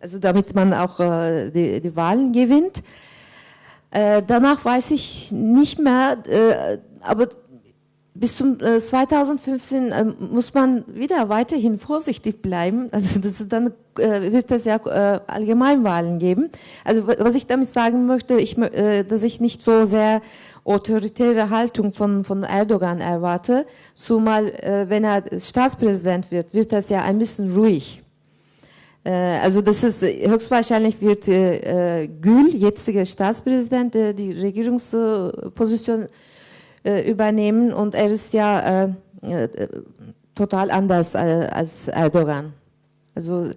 [SPEAKER 2] also damit man auch die, die Wahlen gewinnt. Äh, danach weiß ich nicht mehr, äh, aber bis zum äh, 2015 äh, muss man wieder weiterhin vorsichtig bleiben. Also das dann äh, wird es ja äh, Allgemeinwahlen geben. Also was ich damit sagen möchte, ich, äh, dass ich nicht so sehr autoritäre Haltung von, von Erdogan erwarte, zumal äh, wenn er Staatspräsident wird, wird das ja ein bisschen ruhig. Äh, also das ist höchstwahrscheinlich wird äh, Gül, jetziger Staatspräsident, äh, die Regierungsposition äh, übernehmen und er ist ja äh, äh total anders äh, als Erdogan. Also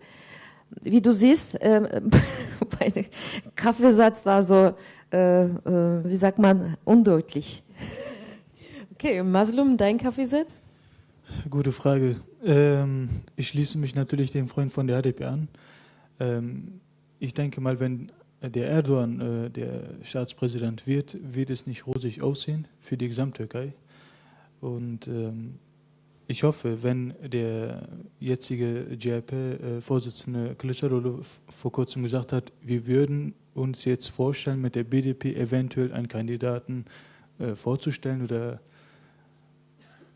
[SPEAKER 2] wie du siehst, äh, mein Kaffeesatz war so, äh, äh, wie sagt man, undeutlich.
[SPEAKER 1] Okay, Maslum, dein Kaffeesatz?
[SPEAKER 4] Gute Frage. Ähm, ich schließe mich natürlich dem Freund von der HDP an. Ähm, ich denke mal, wenn der Erdogan äh, der Staatspräsident wird, wird es nicht rosig aussehen für die Gesamttürkei. Und ähm, ich hoffe, wenn der jetzige GRP-Vorsitzende äh, Kılıçdaroğlu vor kurzem gesagt hat, wir würden uns jetzt vorstellen, mit der BDP eventuell einen Kandidaten äh, vorzustellen oder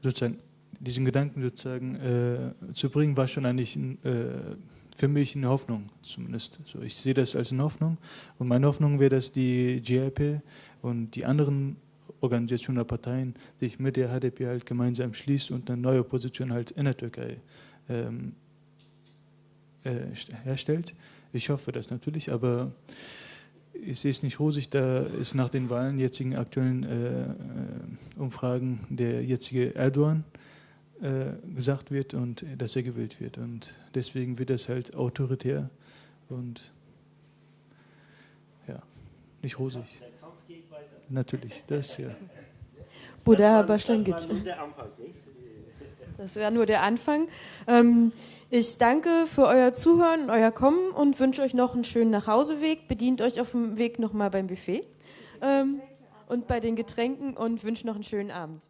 [SPEAKER 4] sozusagen diesen Gedanken sozusagen äh, zu bringen, war schon eigentlich äh, für mich eine Hoffnung zumindest. So, ich sehe das als eine Hoffnung und meine Hoffnung wäre, dass die GIP und die anderen Organisationen oder Parteien sich mit der HDP halt gemeinsam schließt und eine neue Position halt in der Türkei ähm, äh, herstellt. Ich hoffe das natürlich, aber ich sehe es nicht rosig, da ist nach den Wahlen, jetzigen aktuellen äh, äh Umfragen der jetzige Erdogan gesagt wird und dass er gewählt wird. Und deswegen wird das halt autoritär und ja, nicht rosig. Der Kampf geht weiter. Natürlich, das ja.
[SPEAKER 1] Buddha Baschlan Das war nur der Anfang, Das wäre nur der Anfang. Ähm, ich danke für euer Zuhören und euer Kommen und wünsche euch noch einen schönen Nachhauseweg. Bedient euch auf dem Weg nochmal beim Buffet ähm, und bei den Getränken und wünsche noch einen schönen Abend.